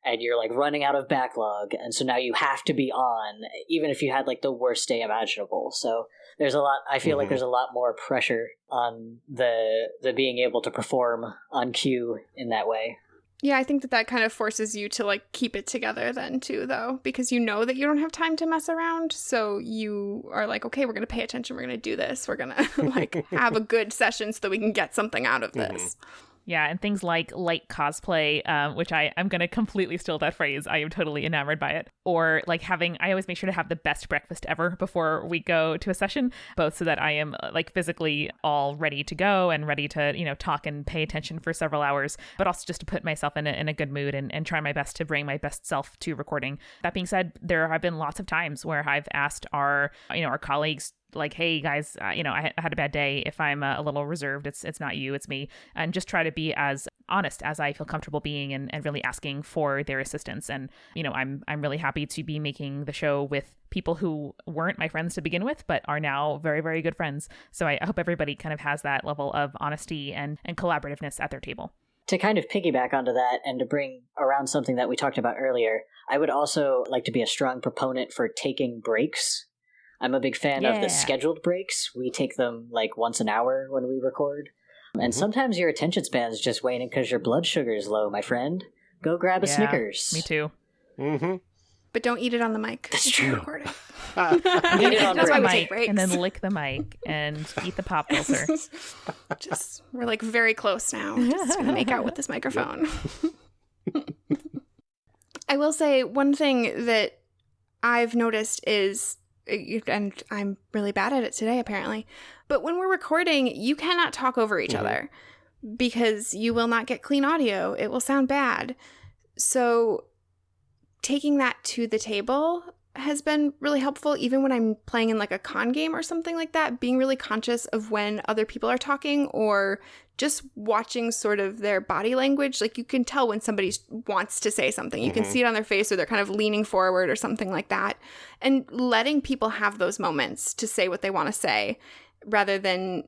and you're like running out of backlog and so now you have to be on even if you had like the worst day imaginable so there's a lot i feel mm-hmm. like there's a lot more pressure on the the being able to perform on cue in that way yeah i think that that kind of forces you to like keep it together then too though because you know that you don't have time to mess around so you are like okay we're gonna pay attention we're gonna do this we're gonna like have a good session so that we can get something out of this mm-hmm. Yeah, and things like light cosplay, um, which I I'm gonna completely steal that phrase. I am totally enamored by it. Or like having, I always make sure to have the best breakfast ever before we go to a session, both so that I am uh, like physically all ready to go and ready to you know talk and pay attention for several hours, but also just to put myself in a, in a good mood and, and try my best to bring my best self to recording. That being said, there have been lots of times where I've asked our you know our colleagues like hey guys uh, you know I, had a bad day. If i'm uh, a little reserved it's it's not you it's me. And just try to be as honest as i feel comfortable being and, and really asking for their assistance. And you know i'm i'm really happy to be making the show with people who weren't my friends to begin with but are now very very good friends. So i, I hope everybody kind of has that level of honesty and and collaborativeness at their table. To kind of piggyback onto that and to bring around something that we talked about earlier, I would also like to be a strong proponent for taking breaks I'm a big fan yeah. of the scheduled breaks. We take them like once an hour when we record. And mm-hmm. sometimes your attention span is just waning because your blood sugar is low, my friend. Go grab a yeah, Snickers. Me too. Mm-hmm. But don't eat it on the mic. That's true. Recording. eat it on That's why we take breaks. And then lick the mic and eat the pop filter. just we're like very close now. Just gonna make out with this microphone. I will say one thing that I've noticed is and I'm really bad at it today, apparently. But when we're recording, you cannot talk over each mm-hmm. other because you will not get clean audio. It will sound bad. So, taking that to the table has been really helpful, even when I'm playing in like a con game or something like that, being really conscious of when other people are talking or just watching sort of their body language. Like you can tell when somebody wants to say something. You mm-hmm. can see it on their face or they're kind of leaning forward or something like that. And letting people have those moments to say what they want to say rather than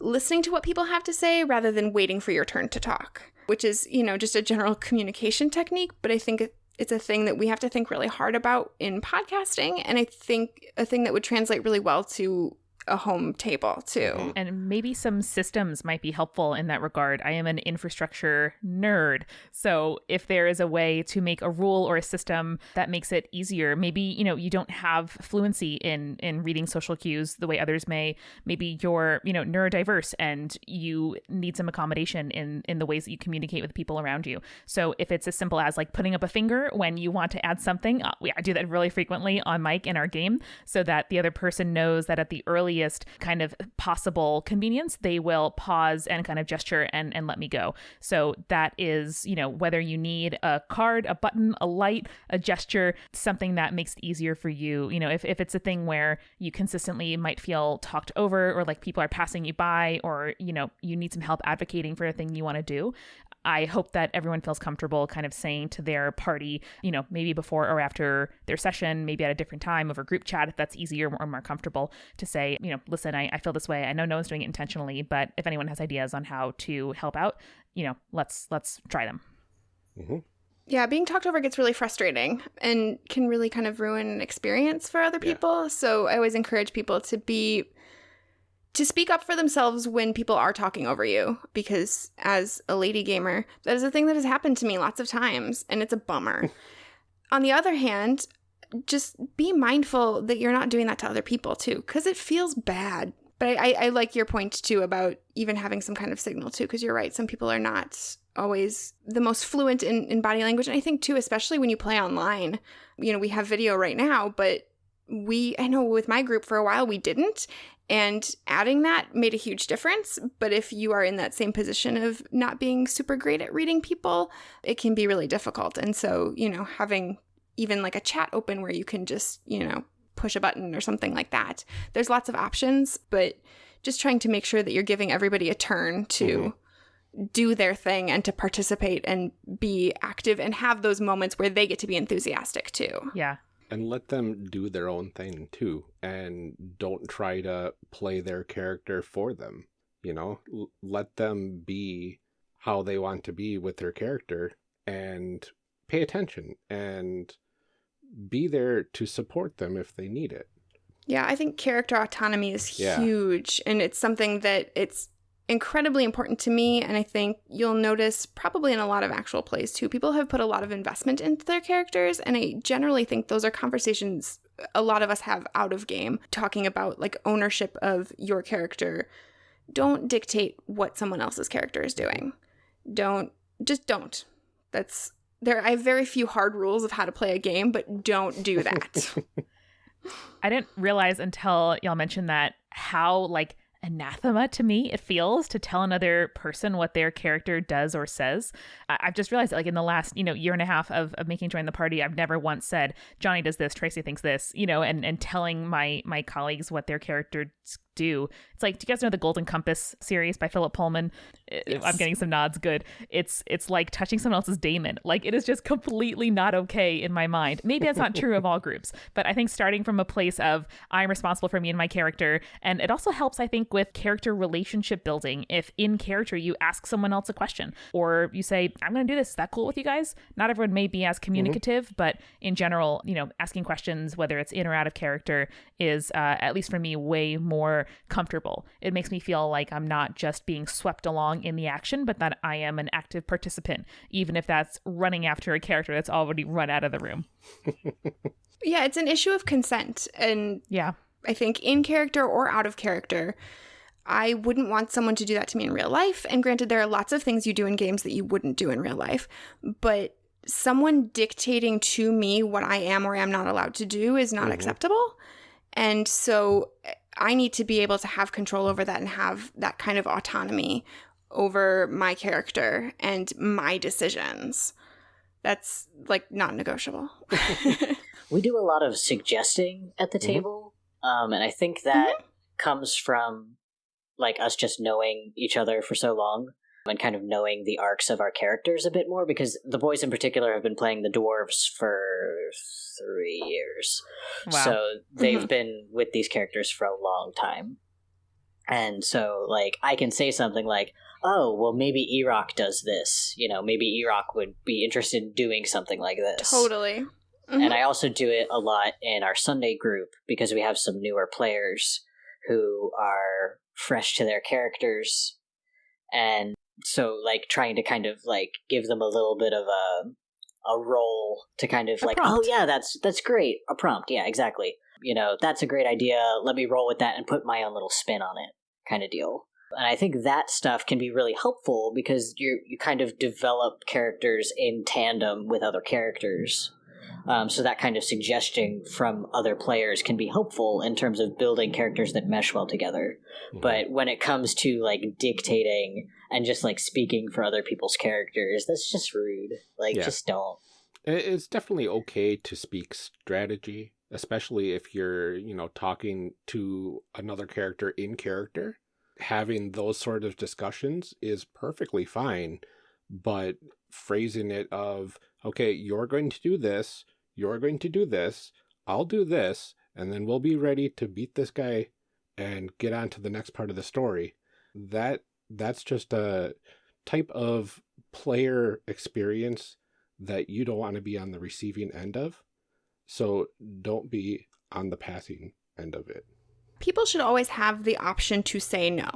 listening to what people have to say rather than waiting for your turn to talk, which is, you know, just a general communication technique. But I think it's a thing that we have to think really hard about in podcasting. And I think a thing that would translate really well to a home table too. Mm-hmm. And maybe some systems might be helpful in that regard. I am an infrastructure nerd. So if there is a way to make a rule or a system that makes it easier, maybe, you know, you don't have fluency in in reading social cues the way others may. Maybe you're, you know, neurodiverse and you need some accommodation in in the ways that you communicate with people around you. So if it's as simple as like putting up a finger when you want to add something, uh, we, I do that really frequently on mic in our game so that the other person knows that at the early earliest kind of possible convenience, they will pause and kind of gesture and, and let me go. So that is, you know, whether you need a card, a button, a light, a gesture, something that makes it easier for you. You know, if, if it's a thing where you consistently might feel talked over or like people are passing you by or, you know, you need some help advocating for a thing you want to do, I hope that everyone feels comfortable kind of saying to their party, you know, maybe before or after their session, maybe at a different time over group chat if that's easier or more comfortable to say, you know, listen, I, I feel this way. I know no one's doing it intentionally, but if anyone has ideas on how to help out, you know, let's let's try them. Mm-hmm. Yeah, being talked over gets really frustrating and can really kind of ruin an experience for other people. Yeah. So I always encourage people to be to speak up for themselves when people are talking over you because as a lady gamer that is a thing that has happened to me lots of times and it's a bummer. On the other hand just be mindful that you're not doing that to other people too because it feels bad. But I, I, like your point too about even having some kind of signal too because you're right some people are not always the most fluent in, in body language. And i think too especially when you play online you know we have video right now but we i know with my group for a while we didn't and adding that made a huge difference. But if you are in that same position of not being super great at reading people, it can be really difficult. And so, you know, having even like a chat open where you can just, you know, push a button or something like that. There's lots of options, but just trying to make sure that you're giving everybody a turn to mm-hmm. do their thing and to participate and be active and have those moments where they get to be enthusiastic too. Yeah and let them do their own thing too and don't try to play their character for them you know L- let them be how they want to be with their character and pay attention and be there to support them if they need it yeah i think character autonomy is yeah. huge and it's something that it's incredibly important to me. And I think you'll notice probably in a lot of actual plays too, people have put a lot of investment into their characters. And I generally think those are conversations a lot of us have out of game, talking about like ownership of your character. Don't dictate what someone else's character is doing. Don't just don't. That's there I have very few hard rules of how to play a game, but don't do that. I didn't realize until y'all mentioned that how like anathema to me it feels to tell another person what their character does or says. I- have just realized that like in the last you know year and a half of, of making join the party i've never once said johnny does this tracy thinks this you know and and telling my my colleagues what their characters do. It's like do you guys know the golden compass series by philip pullman? Yes. i'm getting some nods. Good. It's it's like touching someone else's daemon. Like it is just completely not okay in my mind. Maybe that's not true of all groups but i think starting from a place of i'm responsible for me and my character and it also helps i think with character relationship building. If in character you ask someone else a question or you say i'm going to do this. Is that cool with you guys? Not everyone may be as mm-hmm. communicative mm-hmm. but in general you know asking questions whether it's in or out of character is uh, at least for me way more comfortable. It makes me feel like I'm not just being swept along in the action, but that I am an active participant, even if that's running after a character that's already run out of the room. yeah, it's an issue of consent. And yeah, I think in character or out of character, I wouldn't want someone to do that to me in real life. And granted, there are lots of things you do in games that you wouldn't do in real life, but someone dictating to me what I am or am not allowed to do is not mm-hmm. acceptable. And so I need to be able to have control over that and have that kind of autonomy over my character and my decisions. That's like not negotiable. we do a lot of suggesting at the mm-hmm. table. Um, and I think that mm-hmm. comes from like us just knowing each other for so long and kind of knowing the arcs of our characters a bit more because the boys in particular have been playing the dwarves for three years. Wow. So they've mm-hmm. been with these characters for a long time. And so, like, I can say something like, oh, well, maybe Erock does this. You know, maybe Erock would be interested in doing something like this. Totally. Mm-hmm. And I also do it a lot in our Sunday group because we have some newer players who are fresh to their characters. And so, like, trying to kind of, like, give them a little bit of a a role to kind of a like, oh, prompt. oh yeah, that's that's great. A prompt, yeah, exactly. You know, that's a great idea. Let me roll with that and put my own little spin on it, kind of deal. And I think that stuff can be really helpful because you you kind of develop characters in tandem with other characters. Um, so that kind of suggestion from other players can be helpful in terms of building characters that mesh well together. Mm-hmm. But when it comes to like dictating and just like speaking for other people's characters, that's just rude. Like, yeah. just don't. It's definitely okay to speak strategy, especially if you're, you know, talking to another character in character. Having those sort of discussions is perfectly fine, but phrasing it of, okay, you're going to do this, you're going to do this, I'll do this, and then we'll be ready to beat this guy and get on to the next part of the story. That that's just a type of player experience that you don't want to be on the receiving end of. So don't be on the passing end of it. People should always have the option to say no.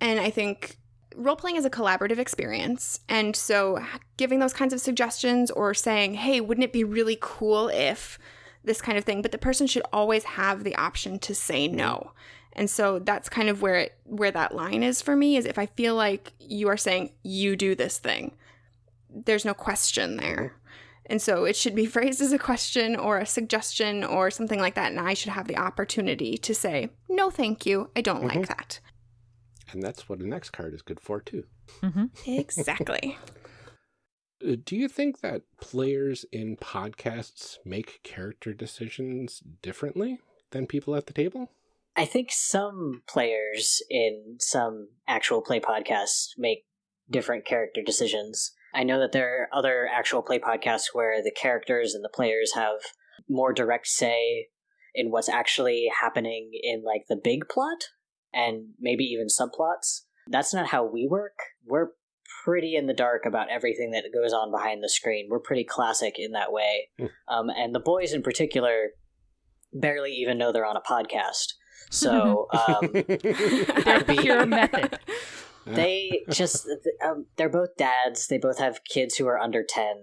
And I think role playing is a collaborative experience. And so giving those kinds of suggestions or saying, hey, wouldn't it be really cool if this kind of thing? But the person should always have the option to say no. And so that's kind of where it where that line is for me is if I feel like you are saying you do this thing, there's no question there. And so it should be phrased as a question or a suggestion or something like that. And I should have the opportunity to say, no, thank you. I don't mm-hmm. like that. And that's what an X card is good for, too. Mm-hmm. Exactly. Uh, do you think that players in podcasts make character decisions differently than people at the table? I think some players in some actual play podcasts make different character decisions. I know that there are other actual play podcasts where the characters and the players have more direct say in what's actually happening in like the big plot and maybe even subplots. That's not how we work. We're pretty in the dark about everything that goes on behind the screen. We're pretty classic in that way. Hmm. um, and the boys in particular barely even know they're on a podcast. So um, their pure method. They just um, they're both dads. They both have kids who are under ten.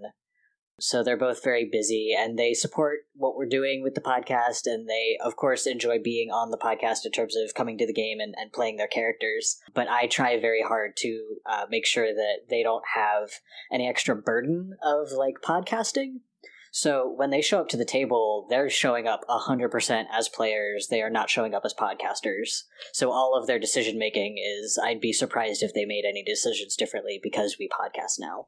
So they're both very busy and they support what we're doing with the podcast. And they, of course, enjoy being on the podcast in terms of coming to the game and, and playing their characters. But I try very hard to uh, make sure that they don't have any extra burden of like podcasting. So when they show up to the table, they're showing up 100% as players. They are not showing up as podcasters. So all of their decision making is I'd be surprised if they made any decisions differently because we podcast now.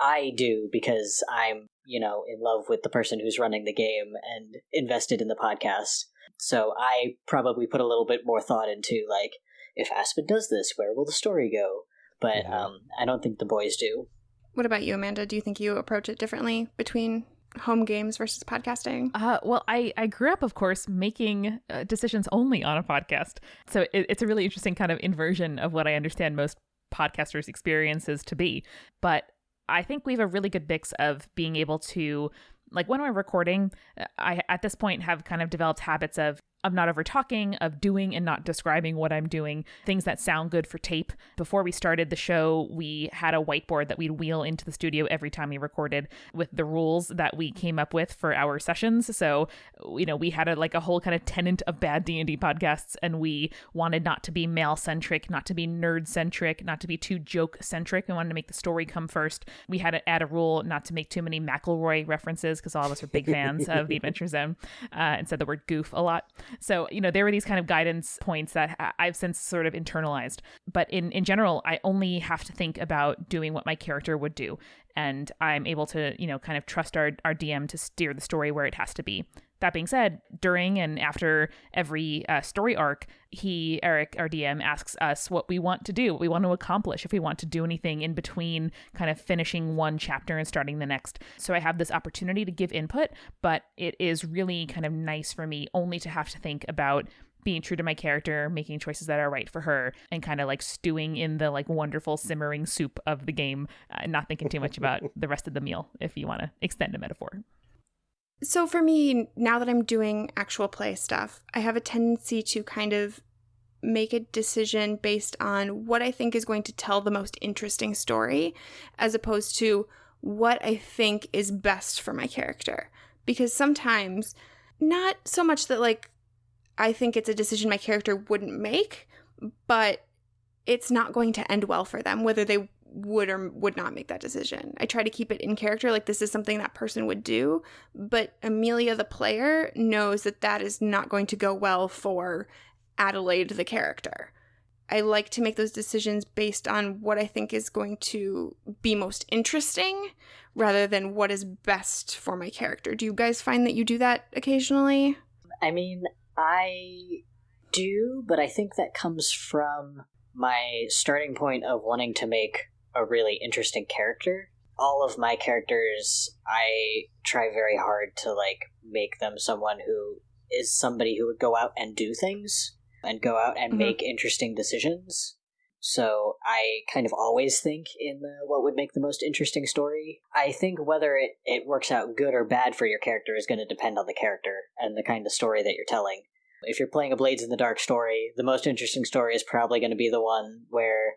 I do because I'm, you know, in love with the person who's running the game and invested in the podcast. So I probably put a little bit more thought into like if Aspen does this, where will the story go? But Mhm. um, I don't think the boys do. What about you, Amanda? Do you think you approach it differently between home games versus podcasting? Uh, well, I, I grew up, of course, making uh, decisions only on a podcast. So it, it's a really interesting kind of inversion of what I understand most podcasters' experiences to be. But I think we have a really good mix of being able to, like when we're recording, uh, I at this point have kind of developed habits of of not over talking, of doing and not describing what I'm doing, things that sound good for tape. Before we started the show, we had a whiteboard that we'd wheel into the studio every time we recorded with the rules that we came up with for our sessions. So, you know, we had a like a whole kind of tenant of bad D&D podcasts and we wanted not to be male centric, not to be nerd centric, not to be too joke centric. We wanted to make the story come first. We had to add a rule not to make too many McElroy references because all of us are big fans of the Adventure Zone uh, and said the word goof a lot. So, you know, there were these kind of guidance points that I've since sort of internalized. But in, in general, I only have to think about doing what my character would do. And I'm able to, you know, kind of trust our, our DM to steer the story where it has to be. That being said, during and after every uh, story arc, he, Eric, our DM, asks us what we want to do, what we want to accomplish, if we want to do anything in between kind of finishing one chapter and starting the next. So I have this opportunity to give input, but it is really kind of nice for me only to have to think about being true to my character, making choices that are right for her, and kind of like stewing in the like wonderful simmering soup of the game, uh, not thinking too much about the rest of the meal, if you want to extend a metaphor. So for me, now that I'm doing actual play stuff, I have a tendency to kind of make a decision based on what I think is going to tell the most interesting story as opposed to what I think is best for my character. Because sometimes, not so much that like I think it's a decision my character wouldn't make, but it's not going to end well for them, whether they would or would not make that decision. I try to keep it in character, like this is something that person would do, but Amelia, the player, knows that that is not going to go well for Adelaide, the character. I like to make those decisions based on what I think is going to be most interesting rather than what is best for my character. Do you guys find that you do that occasionally? I mean, I do, but I think that comes from my starting point of wanting to make a really interesting character. All of my characters, I try very hard to like make them someone who is somebody who would go out and do things and go out and Mhm. make interesting decisions. So I kind of always think in the what would make the most interesting story. I think whether it, it works out good or bad for your character is going to depend on the character and the kind of story that you're telling. If you're playing a Blades in the Dark story, the most interesting story is probably going to be the one where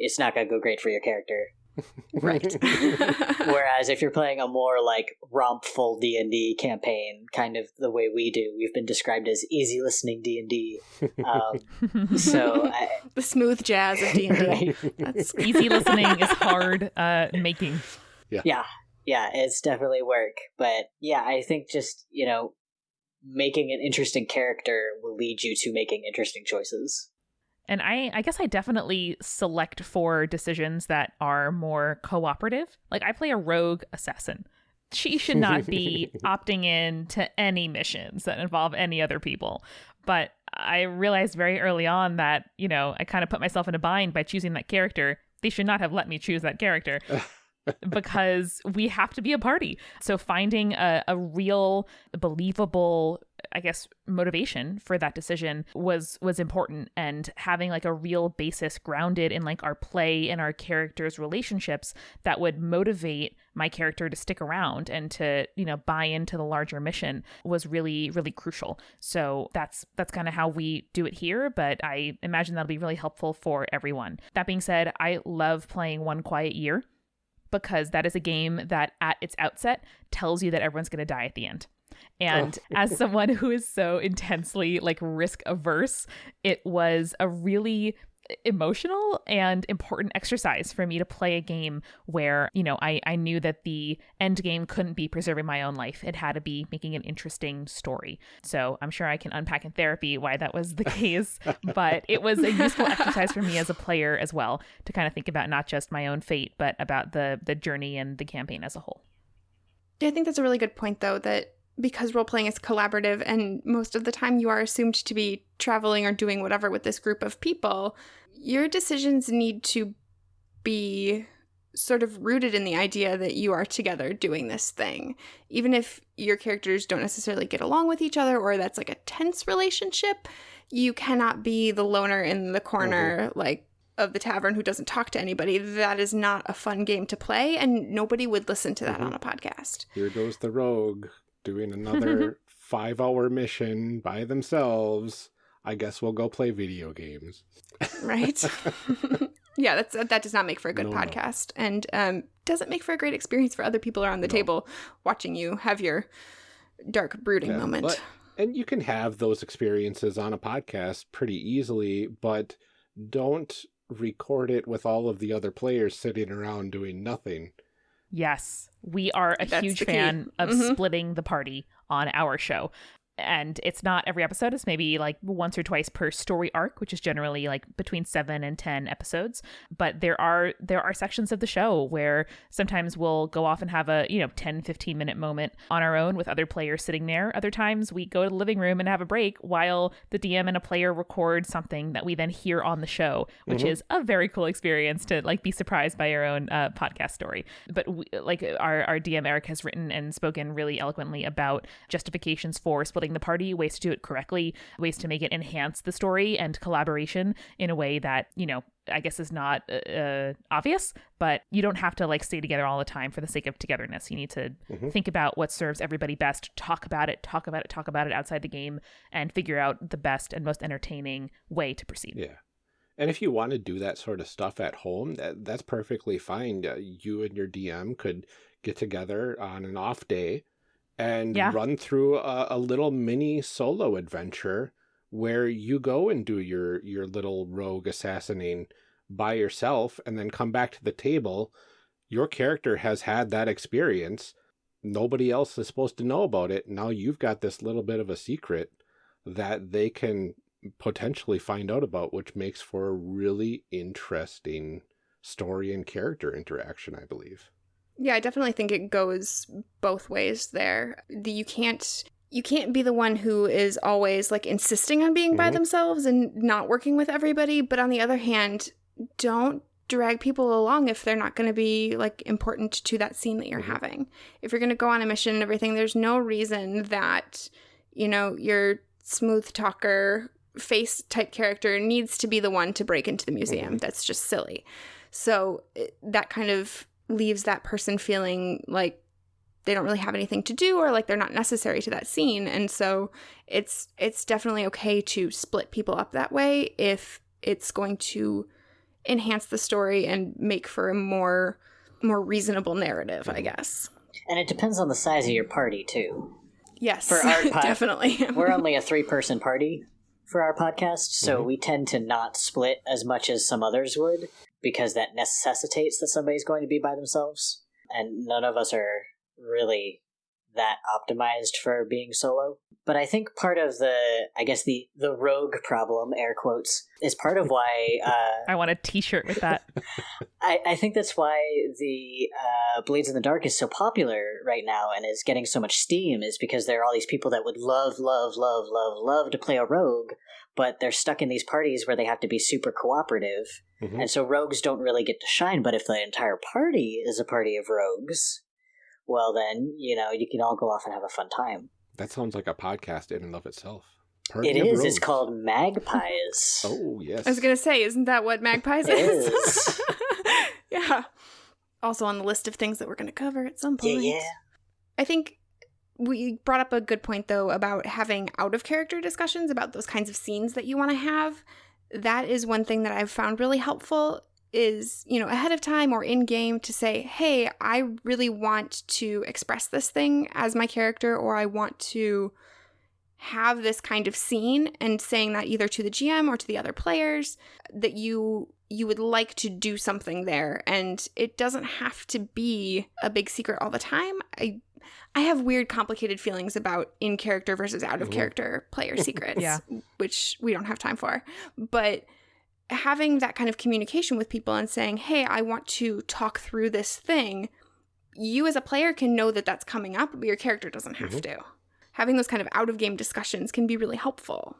it's not going to go great for your character. Right. Whereas if you're playing a more like rompful D and D campaign, kind of the way we do, we've been described as easy listening D and D. Um, So I, the smooth jazz of D&D. That's Easy listening is hard uh, making. yeah, yeah, it's definitely work. But yeah, I think just you know making an interesting character will lead you to making interesting choices. And I, I guess I definitely select for decisions that are more cooperative. Like I play a rogue assassin. She should not be opting in to any missions that involve any other people. But I realized very early on that, you know, I kind of put myself in a bind by choosing that character. They should not have let me choose that character because we have to be a party. So finding a, a real, believable, I guess, motivation for that decision was was important, and having like a real basis grounded in like our play and our characters' relationships that would motivate my character to stick around and to you know buy into the larger mission was really really crucial. So that's that's kind of how we do it here, but I imagine that'll be really helpful for everyone. That being said, I love playing One Quiet Year because that is a game that at its outset tells you that everyone's going to die at the end. And oh. as someone who is so intensely like risk averse, it was a really emotional and important exercise for me to play a game where, you know, I, I knew that the end game couldn't be preserving my own life. It had to be making an interesting story. So I'm sure I can unpack in therapy why that was the case, but it was a useful exercise for me as a player as well to kind of think about not just my own fate, but about the the journey and the campaign as a whole. Yeah, I think that's a really good point though that because role playing is collaborative and most of the time you are assumed to be traveling or doing whatever with this group of people, your decisions need to be sort of rooted in the idea that you are together doing this thing. Even if your characters don't necessarily get along with each other or that's like a tense relationship, you cannot be the loner in the corner, mm-hmm. like of the tavern who doesn't talk to anybody. That is not a fun game to play, and nobody would listen to that mm-hmm. on a podcast. Here goes the rogue doing another five hour mission by themselves. I guess we'll go play video games. right. yeah, that's that does not make for a good no, podcast, no. and um, doesn't make for a great experience for other people around the no. table watching you have your dark brooding yeah, moment. But, and you can have those experiences on a podcast pretty easily, but don't record it with all of the other players sitting around doing nothing. Yes, we are a That's huge fan of mm-hmm. splitting the party on our show and it's not every episode it's maybe like once or twice per story arc which is generally like between 7 and 10 episodes. But there are there are sections of the show where sometimes we'll go off and have a you know 10 15 minute moment on our own with other players sitting there. Other times we go to the living room and have a break while the dm and a player record something that we then hear on the show which mm-hmm. is a very cool experience to like be surprised by your own uh, podcast story. But we, like our, our dm eric has written and spoken really eloquently about justifications for splitting the party, ways to do it correctly, ways to make it enhance the story and collaboration in a way that, you know, I guess is not uh, uh, obvious, but you don't have to like stay together all the time for the sake of togetherness. You need to mm-hmm. think about what serves everybody best, talk about it, talk about it, talk about it outside the game, and figure out the best and most entertaining way to proceed. Yeah. And if you want to do that sort of stuff at home, that, that's perfectly fine. Uh, you and your DM could get together on an off day and yeah. run through a, a, little mini solo adventure where you go and do your your little rogue assassinating by yourself and then come back to the table. Your character has had that experience. Nobody else is supposed to know about it. Now you've got this little bit of a secret that they can potentially find out about which makes for a really interesting story and character interaction i believe yeah, I definitely think it goes both ways there. The, you can't you can't be the one who is always like insisting on being mm-hmm. by themselves and not working with everybody, but on the other hand, don't drag people along if they're not going to be like important to that scene that you're mm-hmm. having. If you're going to go on a mission and everything, there's no reason that you know, your smooth talker face type character needs to be the one to break into the museum. Mm-hmm. That's just silly. So that kind of leaves that person feeling like they don't really have anything to do or like they're not necessary to that scene. And so it's it's definitely okay to split people up that way if it's going to enhance the story and make for a more more reasonable narrative i guess. And it depends on the size of your party too. Yes for our pod- definitely. we're only a three person party for our podcast so mm-hmm. we tend to not split as much as some others would because that necessitates that somebody's going to be by themselves. And none of us are really that optimized for being solo. But I think part of the, I guess the the rogue problem, air quotes, is part of why. Uh, I want a T-shirt with that. I, I think that's why the uh, Blades in the Dark is so popular right now and is getting so much steam. Is because there are all these people that would love, love, love, love, love to play a rogue, but they're stuck in these parties where they have to be super cooperative. Mm-hmm. And so rogues don't really get to shine. But if the entire party is a party of rogues, well, then, you know, you can all go off and have a fun time. That sounds like a podcast in and of itself. Party it is. Rogues. It's called Magpies. oh, yes. I was going to say, isn't that what Magpies is? is. yeah. Also on the list of things that we're going to cover at some point. Yeah, yeah. I think we brought up a good point though about having out of character discussions about those kinds of scenes that you want to have. That is one thing that I've found really helpful is, you know, ahead of time or in game to say, hey, I really want to express this thing as my character, or I want to have this kind of scene and saying that either to the GM or to the other players that you you would like to do something there and it doesn't have to be a big secret all the time. I I have weird complicated feelings about in character versus out of character player secrets, Yeah. which we don't have time for. But having that kind of communication with people and saying, "Hey, I want to talk through this thing." You as a player can know that that's coming up, but your character doesn't have Mhm. to. Having those kind of out of game discussions can be really helpful.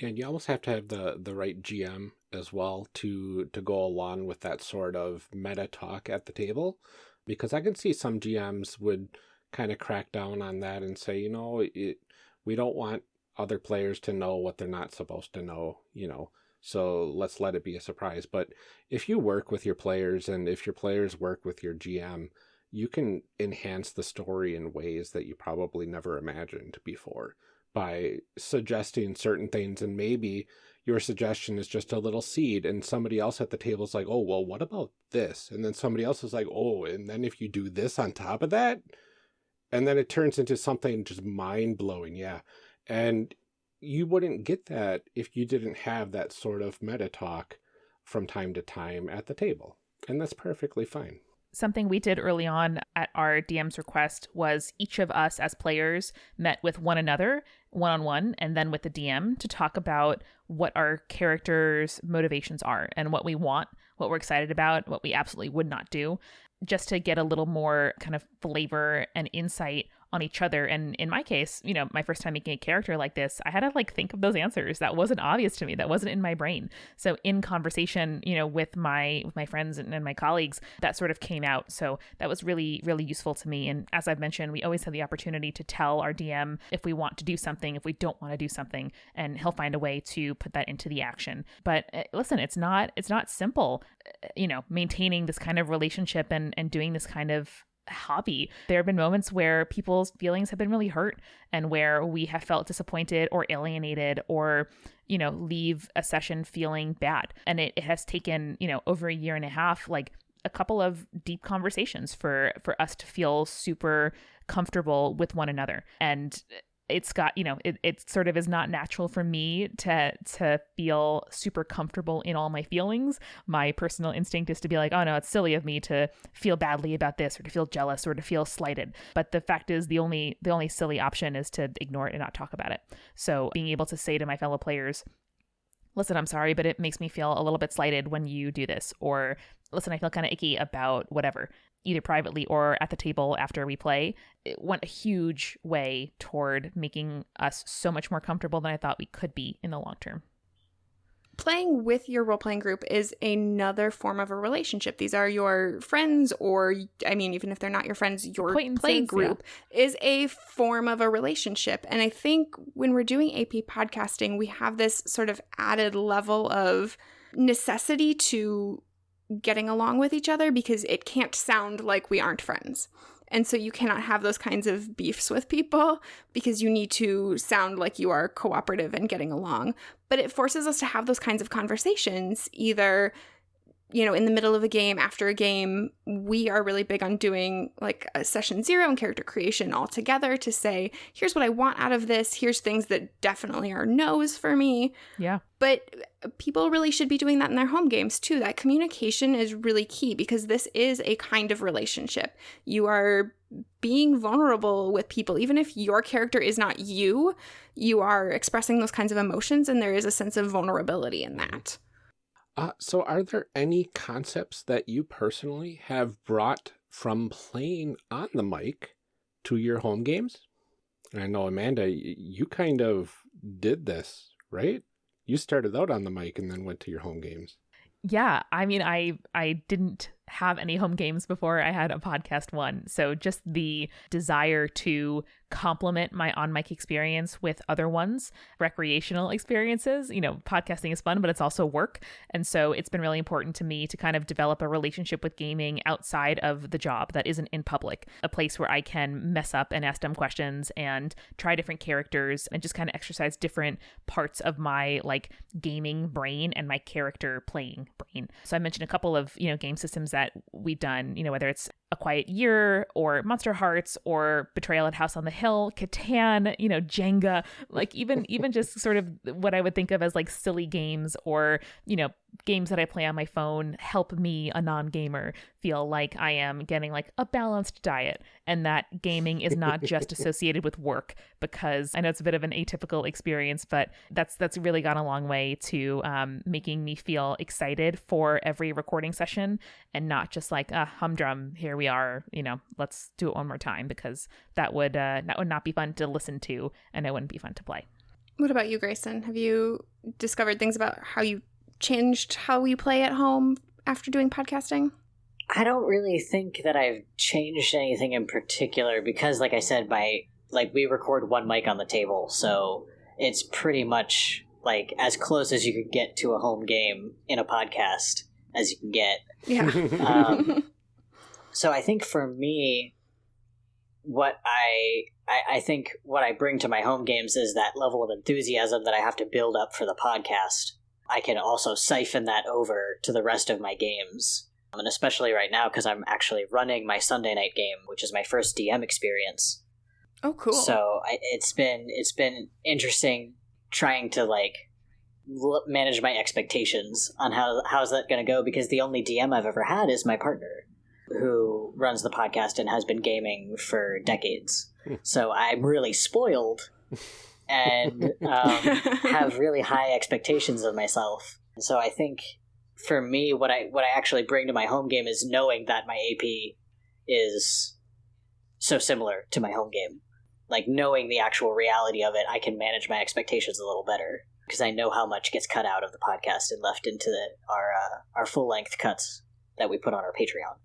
And you almost have to have the the right GM as well to to go along with that sort of meta talk at the table, because I can see some GMs would kind of crack down on that and say, you know, it, we don't want other players to know what they're not supposed to know, you know. So let's let it be a surprise. But if you work with your players and if your players work with your GM, you can enhance the story in ways that you probably never imagined before by suggesting certain things and maybe your suggestion is just a little seed and somebody else at the table is like oh well what about this and then somebody else is like oh and then if you do this on top of that and then it turns into something just mind-blowing yeah. And you wouldn't get that if you didn't have that sort of meta talk from time to time at the table and that's perfectly fine. Something we did early on at our DM's request was each of us as players met with one another one on one and then with the DM to talk about what our characters' motivations are and what we want, what we're excited about, what we absolutely would not do, just to get a little more kind of flavor and insight on each other. And in my case, you know, my first time making a character like this, I had to like think of those answers. That wasn't obvious to me. That wasn't in my brain. So in conversation, you know, with my with my friends and, and my colleagues, that sort of came out. So that was really really useful to me. And as I've mentioned, we always have the opportunity to tell our DM if we want to do something, if we don't want to do something, and he'll find a way to put that into the action. But uh, listen, it's not it's not simple, uh, you know, maintaining this kind of relationship and and doing this kind of hobby. There have been moments where people's feelings have been really hurt and where we have felt disappointed or alienated or, you know, leave a session feeling bad. And it, it has taken, you know, over a year and a half, like a couple of deep conversations for for us to feel super comfortable with one another. And it's got you know it, it sort of is not natural for me to to feel super comfortable in all my feelings. My personal instinct is to be like oh no it's silly of me to feel badly about this or to feel jealous or to feel slighted. But the fact is the only the only silly option is to ignore it and not talk about it. So being able to say to my fellow players listen i'm sorry but it makes me feel a little bit slighted when you do this or listen i feel kind of icky about whatever either privately or at the table after we play it went a huge way toward making us so much more comfortable than i thought we could be in the long term playing with your role playing group is another form of a relationship. These are your friends, or I mean, even if they're not your friends, your play yeah. group is a form of a relationship. And I think when we're doing AP podcasting, we have this sort of added level of necessity to getting along with each other because it can't sound like we aren't friends. And so you cannot have those kinds of beefs with people because you need to sound like you are cooperative and getting along. But it forces us to have those kinds of conversations either you know, in the middle of a game, after a game, we are really big on doing like a session zero and character creation all together to say, here's what I want out of this. Here's things that definitely are no's for me. yeah But uh, people really should be doing that in their home games too. That communication is really key because this is a kind of relationship. You are being vulnerable with people, even if your character is not you, you are expressing those kinds of emotions, and there is a sense of vulnerability in that. Uh, so are there any concepts that you personally have brought from playing on the mic to your home games? And I know, Amanda, you kind of did this, right? You started out on the mic and then went to your home games. yeah i mean i i didn't have any home games before I had a podcast one. So just the desire to complement my on mic experience with other ones, recreational experiences. You know, podcasting is fun, but it's also work. And so it's been really important to me to kind of develop a relationship with gaming outside of the job that isn't in public, a place where I can mess up and ask dumb questions and try different characters and just kind of exercise different parts of my like gaming brain and my character playing brain. So I mentioned a couple of, you know, game systems that we've done, you know, whether it's A Quiet Year or Monsterhearts or Betrayal at House on the Hill, Catan, you know, Jenga, like even even just sort of what I would think of as like silly games or, you know, games that I play on my phone help me, a non gamer, feel like I am getting like a balanced diet and that gaming is not just associated with work because I know it's a bit of an atypical experience, but that's that's really gone a long way to um, making me feel excited for every recording session and not just like a humdrum. Here we are, you know, let's do it one more time because that would uh, that would not be fun to listen to and it wouldn't be fun to play. What about you, Grayson? Have you discovered things about how you changed how you play at home after doing podcasting? I don't really think that I've changed anything in particular because, like I said, my like we record one mic on the table, so it's pretty much like as close as you could get to a home game in a podcast as you can get. Yeah. Um, so I think for me, what I, I I think what I bring to my home games is that level of enthusiasm that I have to build up for the podcast. I can also siphon that over to the rest of my games um, and especially right now because I'm actually running my Sunday night game, which is my first DM experience. Oh, cool! So I, it's been it's been interesting trying to like l- manage my expectations on how how's that going to go because the only DM I've ever had is my partner, who runs the podcast and has been gaming for decades. Hmm. so I'm really spoiled and um, have really high expectations of myself. So I think for me, what I what I actually bring to my home game is knowing that my AP is so similar to my home game. Like knowing the actual reality of it, I can manage my expectations a little better because I know how much gets cut out of the podcast and left into the, our uh, our full length cuts that we put on our Patreon.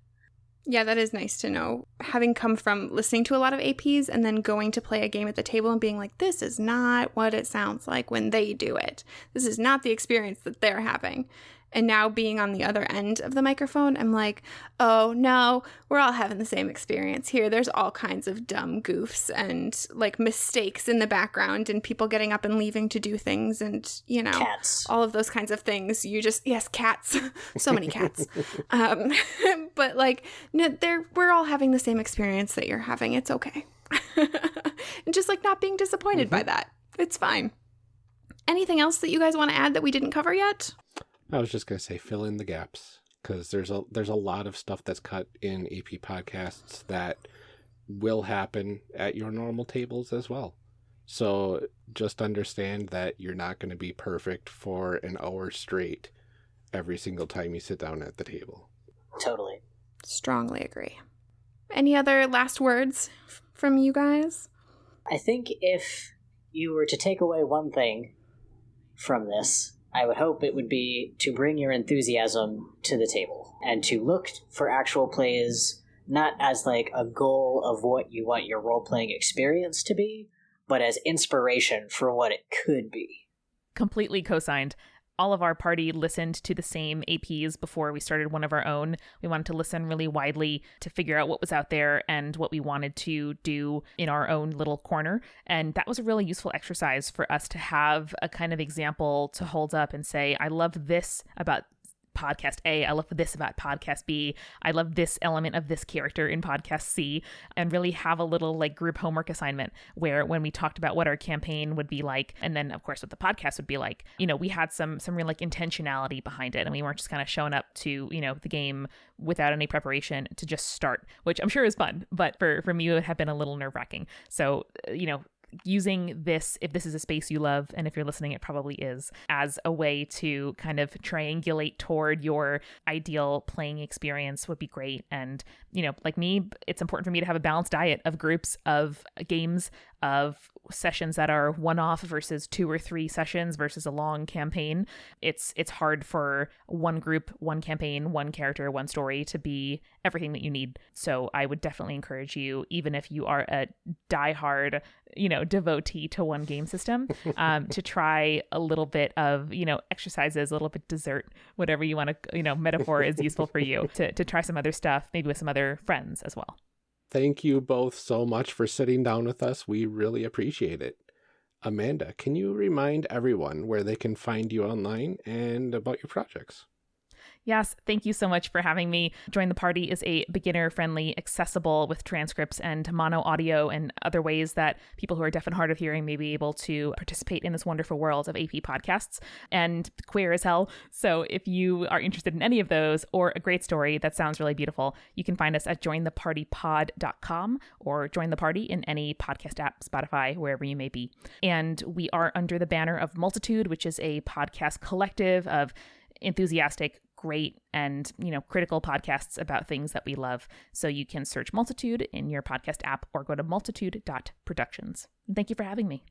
Yeah, that is nice to know. Having come from listening to a lot of APs and then going to play a game at the table and being like, this is not what it sounds like when they do it. This is not the experience that they're having. And now being on the other end of the microphone, I'm like, oh no, we're all having the same experience here. There's all kinds of dumb goofs and like mistakes in the background and people getting up and leaving to do things and, you know, Cats. all of those kinds of things. You just, yes, cats. so many cats. um, but like, no, they're, we're all having the same experience that you're having. It's okay. and just like not being disappointed by that. It's fine. Anything else that you guys want to add that we didn't cover yet? I was just gonna say fill in the gaps because there's a there's a lot of stuff that's cut in AP podcasts that will happen at your normal tables as well. So just understand that you're not going to be perfect for an hour straight every single time you sit down at the table. Totally. Strongly agree. Any other last words f- from you guys? I think if you were to take away one thing from this, I would hope it would be to bring your enthusiasm to the table and to look for actual plays not as like a goal of what you want your role playing experience to be, but as inspiration for what it could be. completely co-signed all of our party listened to the same APs before we started one of our own. We wanted to listen really widely to figure out what was out there and what we wanted to do in our own little corner. And that was a really useful exercise for us to have a kind of example to hold up and say, I love this about podcast A. I love this about podcast B. I love this element of this character in podcast C, and really have a little like group homework assignment where when we talked about what our campaign would be like, and then of course what the podcast would be like, you know, we had some some real like intentionality behind it, and we weren't just kind of showing up to you know the game without any preparation to just start, which I'm sure is fun, but for for me it would have been a little nerve wracking. So uh, you know using this, if this is a space you love, and if you're listening, it probably is, as a way to kind of triangulate toward your ideal playing experience would be great. And, you know, like me, it's important for me to have a balanced diet of groups, of games, of sessions that are one off versus two or three sessions versus a long campaign it's it's hard for one group one campaign one character one story to be everything that you need so i would definitely encourage you even if you are a diehard you know devotee to one game system um, to try a little bit of you know exercises a little bit dessert whatever you want to you know metaphor is useful for you to, to try some other stuff maybe with some other friends as well Thank you both so much for sitting down with us. We really appreciate it. Amanda, can you remind everyone where they can find you online and about your projects? Yes, thank you so much for having me. Join the Party is a beginner friendly, accessible with transcripts and mono audio and other ways that people who are deaf and hard of hearing may be able to participate in this wonderful world of AP podcasts and queer as hell. So if you are interested in any of those or a great story that sounds really beautiful, you can find us at jointhepartypod.com or join the party in any podcast app, Spotify, wherever you may be. And we are under the banner of Multitude, which is a podcast collective of enthusiastic great and you know critical podcasts about things that we love so you can search multitude in your podcast app or go to multitude.productions thank you for having me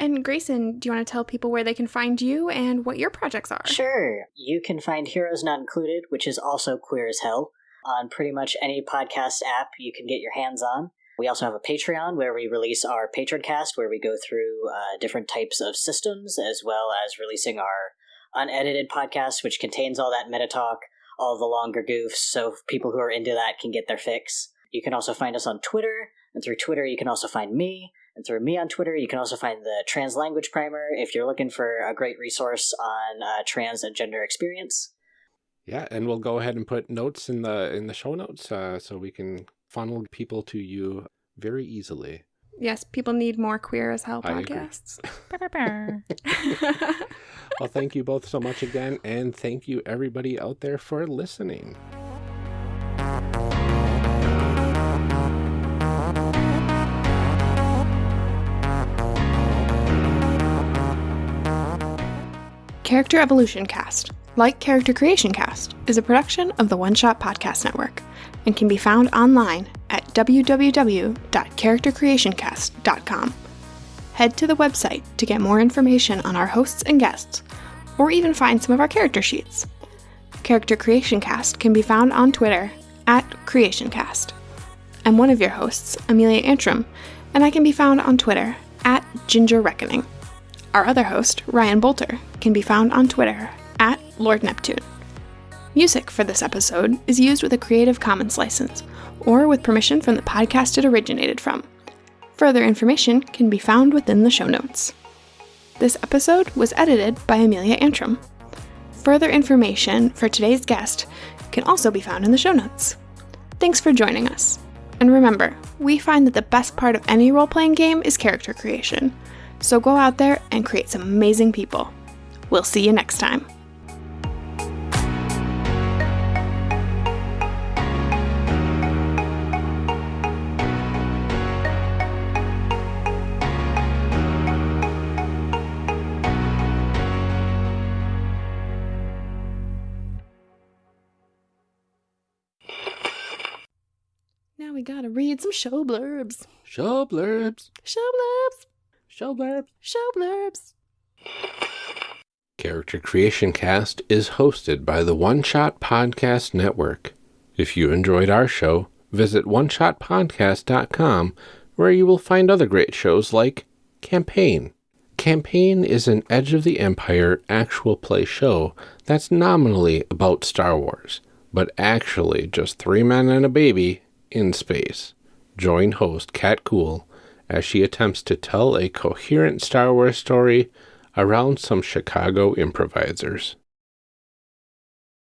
and Grayson, do you want to tell people where they can find you and what your projects are? Sure. You can find Heroes Not Included, which is also queer as hell, on pretty much any podcast app you can get your hands on. We also have a Patreon where we release our Patron cast, where we go through uh, different types of systems, as well as releasing our unedited podcast, which contains all that meta talk, all the longer goofs, so people who are into that can get their fix. You can also find us on Twitter, and through Twitter, you can also find me. And through me on Twitter, you can also find the Trans Language Primer if you're looking for a great resource on uh, trans and gender experience. Yeah, and we'll go ahead and put notes in the in the show notes uh, so we can funnel people to you very easily. Yes, people need more queer as hell podcasts. well, thank you both so much again, and thank you everybody out there for listening. Character Evolution Cast, like Character Creation Cast, is a production of the One Shot Podcast Network and can be found online at www.charactercreationcast.com. Head to the website to get more information on our hosts and guests, or even find some of our character sheets. Character Creation Cast can be found on Twitter at CreationCast. I'm one of your hosts, Amelia Antrim, and I can be found on Twitter at Ginger Reckoning. Our other host, Ryan Boelter, can be found on Twitter at Lord Neptune. Music for this episode is used with a Creative Commons license or with permission from the podcast it originated from. Further information can be found within the show notes. This episode was edited by Amelia Antrim. Further information for today's guest can also be found in the show notes. Thanks for joining us. And remember, we find that the best part of any role playing game is character creation. So go out there and create some amazing people. We'll see you next time. Gotta read some show blurbs. Show blurbs. Show blurbs. Show blurbs. Show blurbs. Character Creation Cast is hosted by the One Shot Podcast Network. If you enjoyed our show, visit oneshotpodcast.com where you will find other great shows like Campaign. Campaign is an Edge of the Empire actual play show that's nominally about Star Wars, but actually just three men and a baby in space. Join host Kat Kuhl as she attempts to tell a coherent Star Wars story around some Chicago improvisers.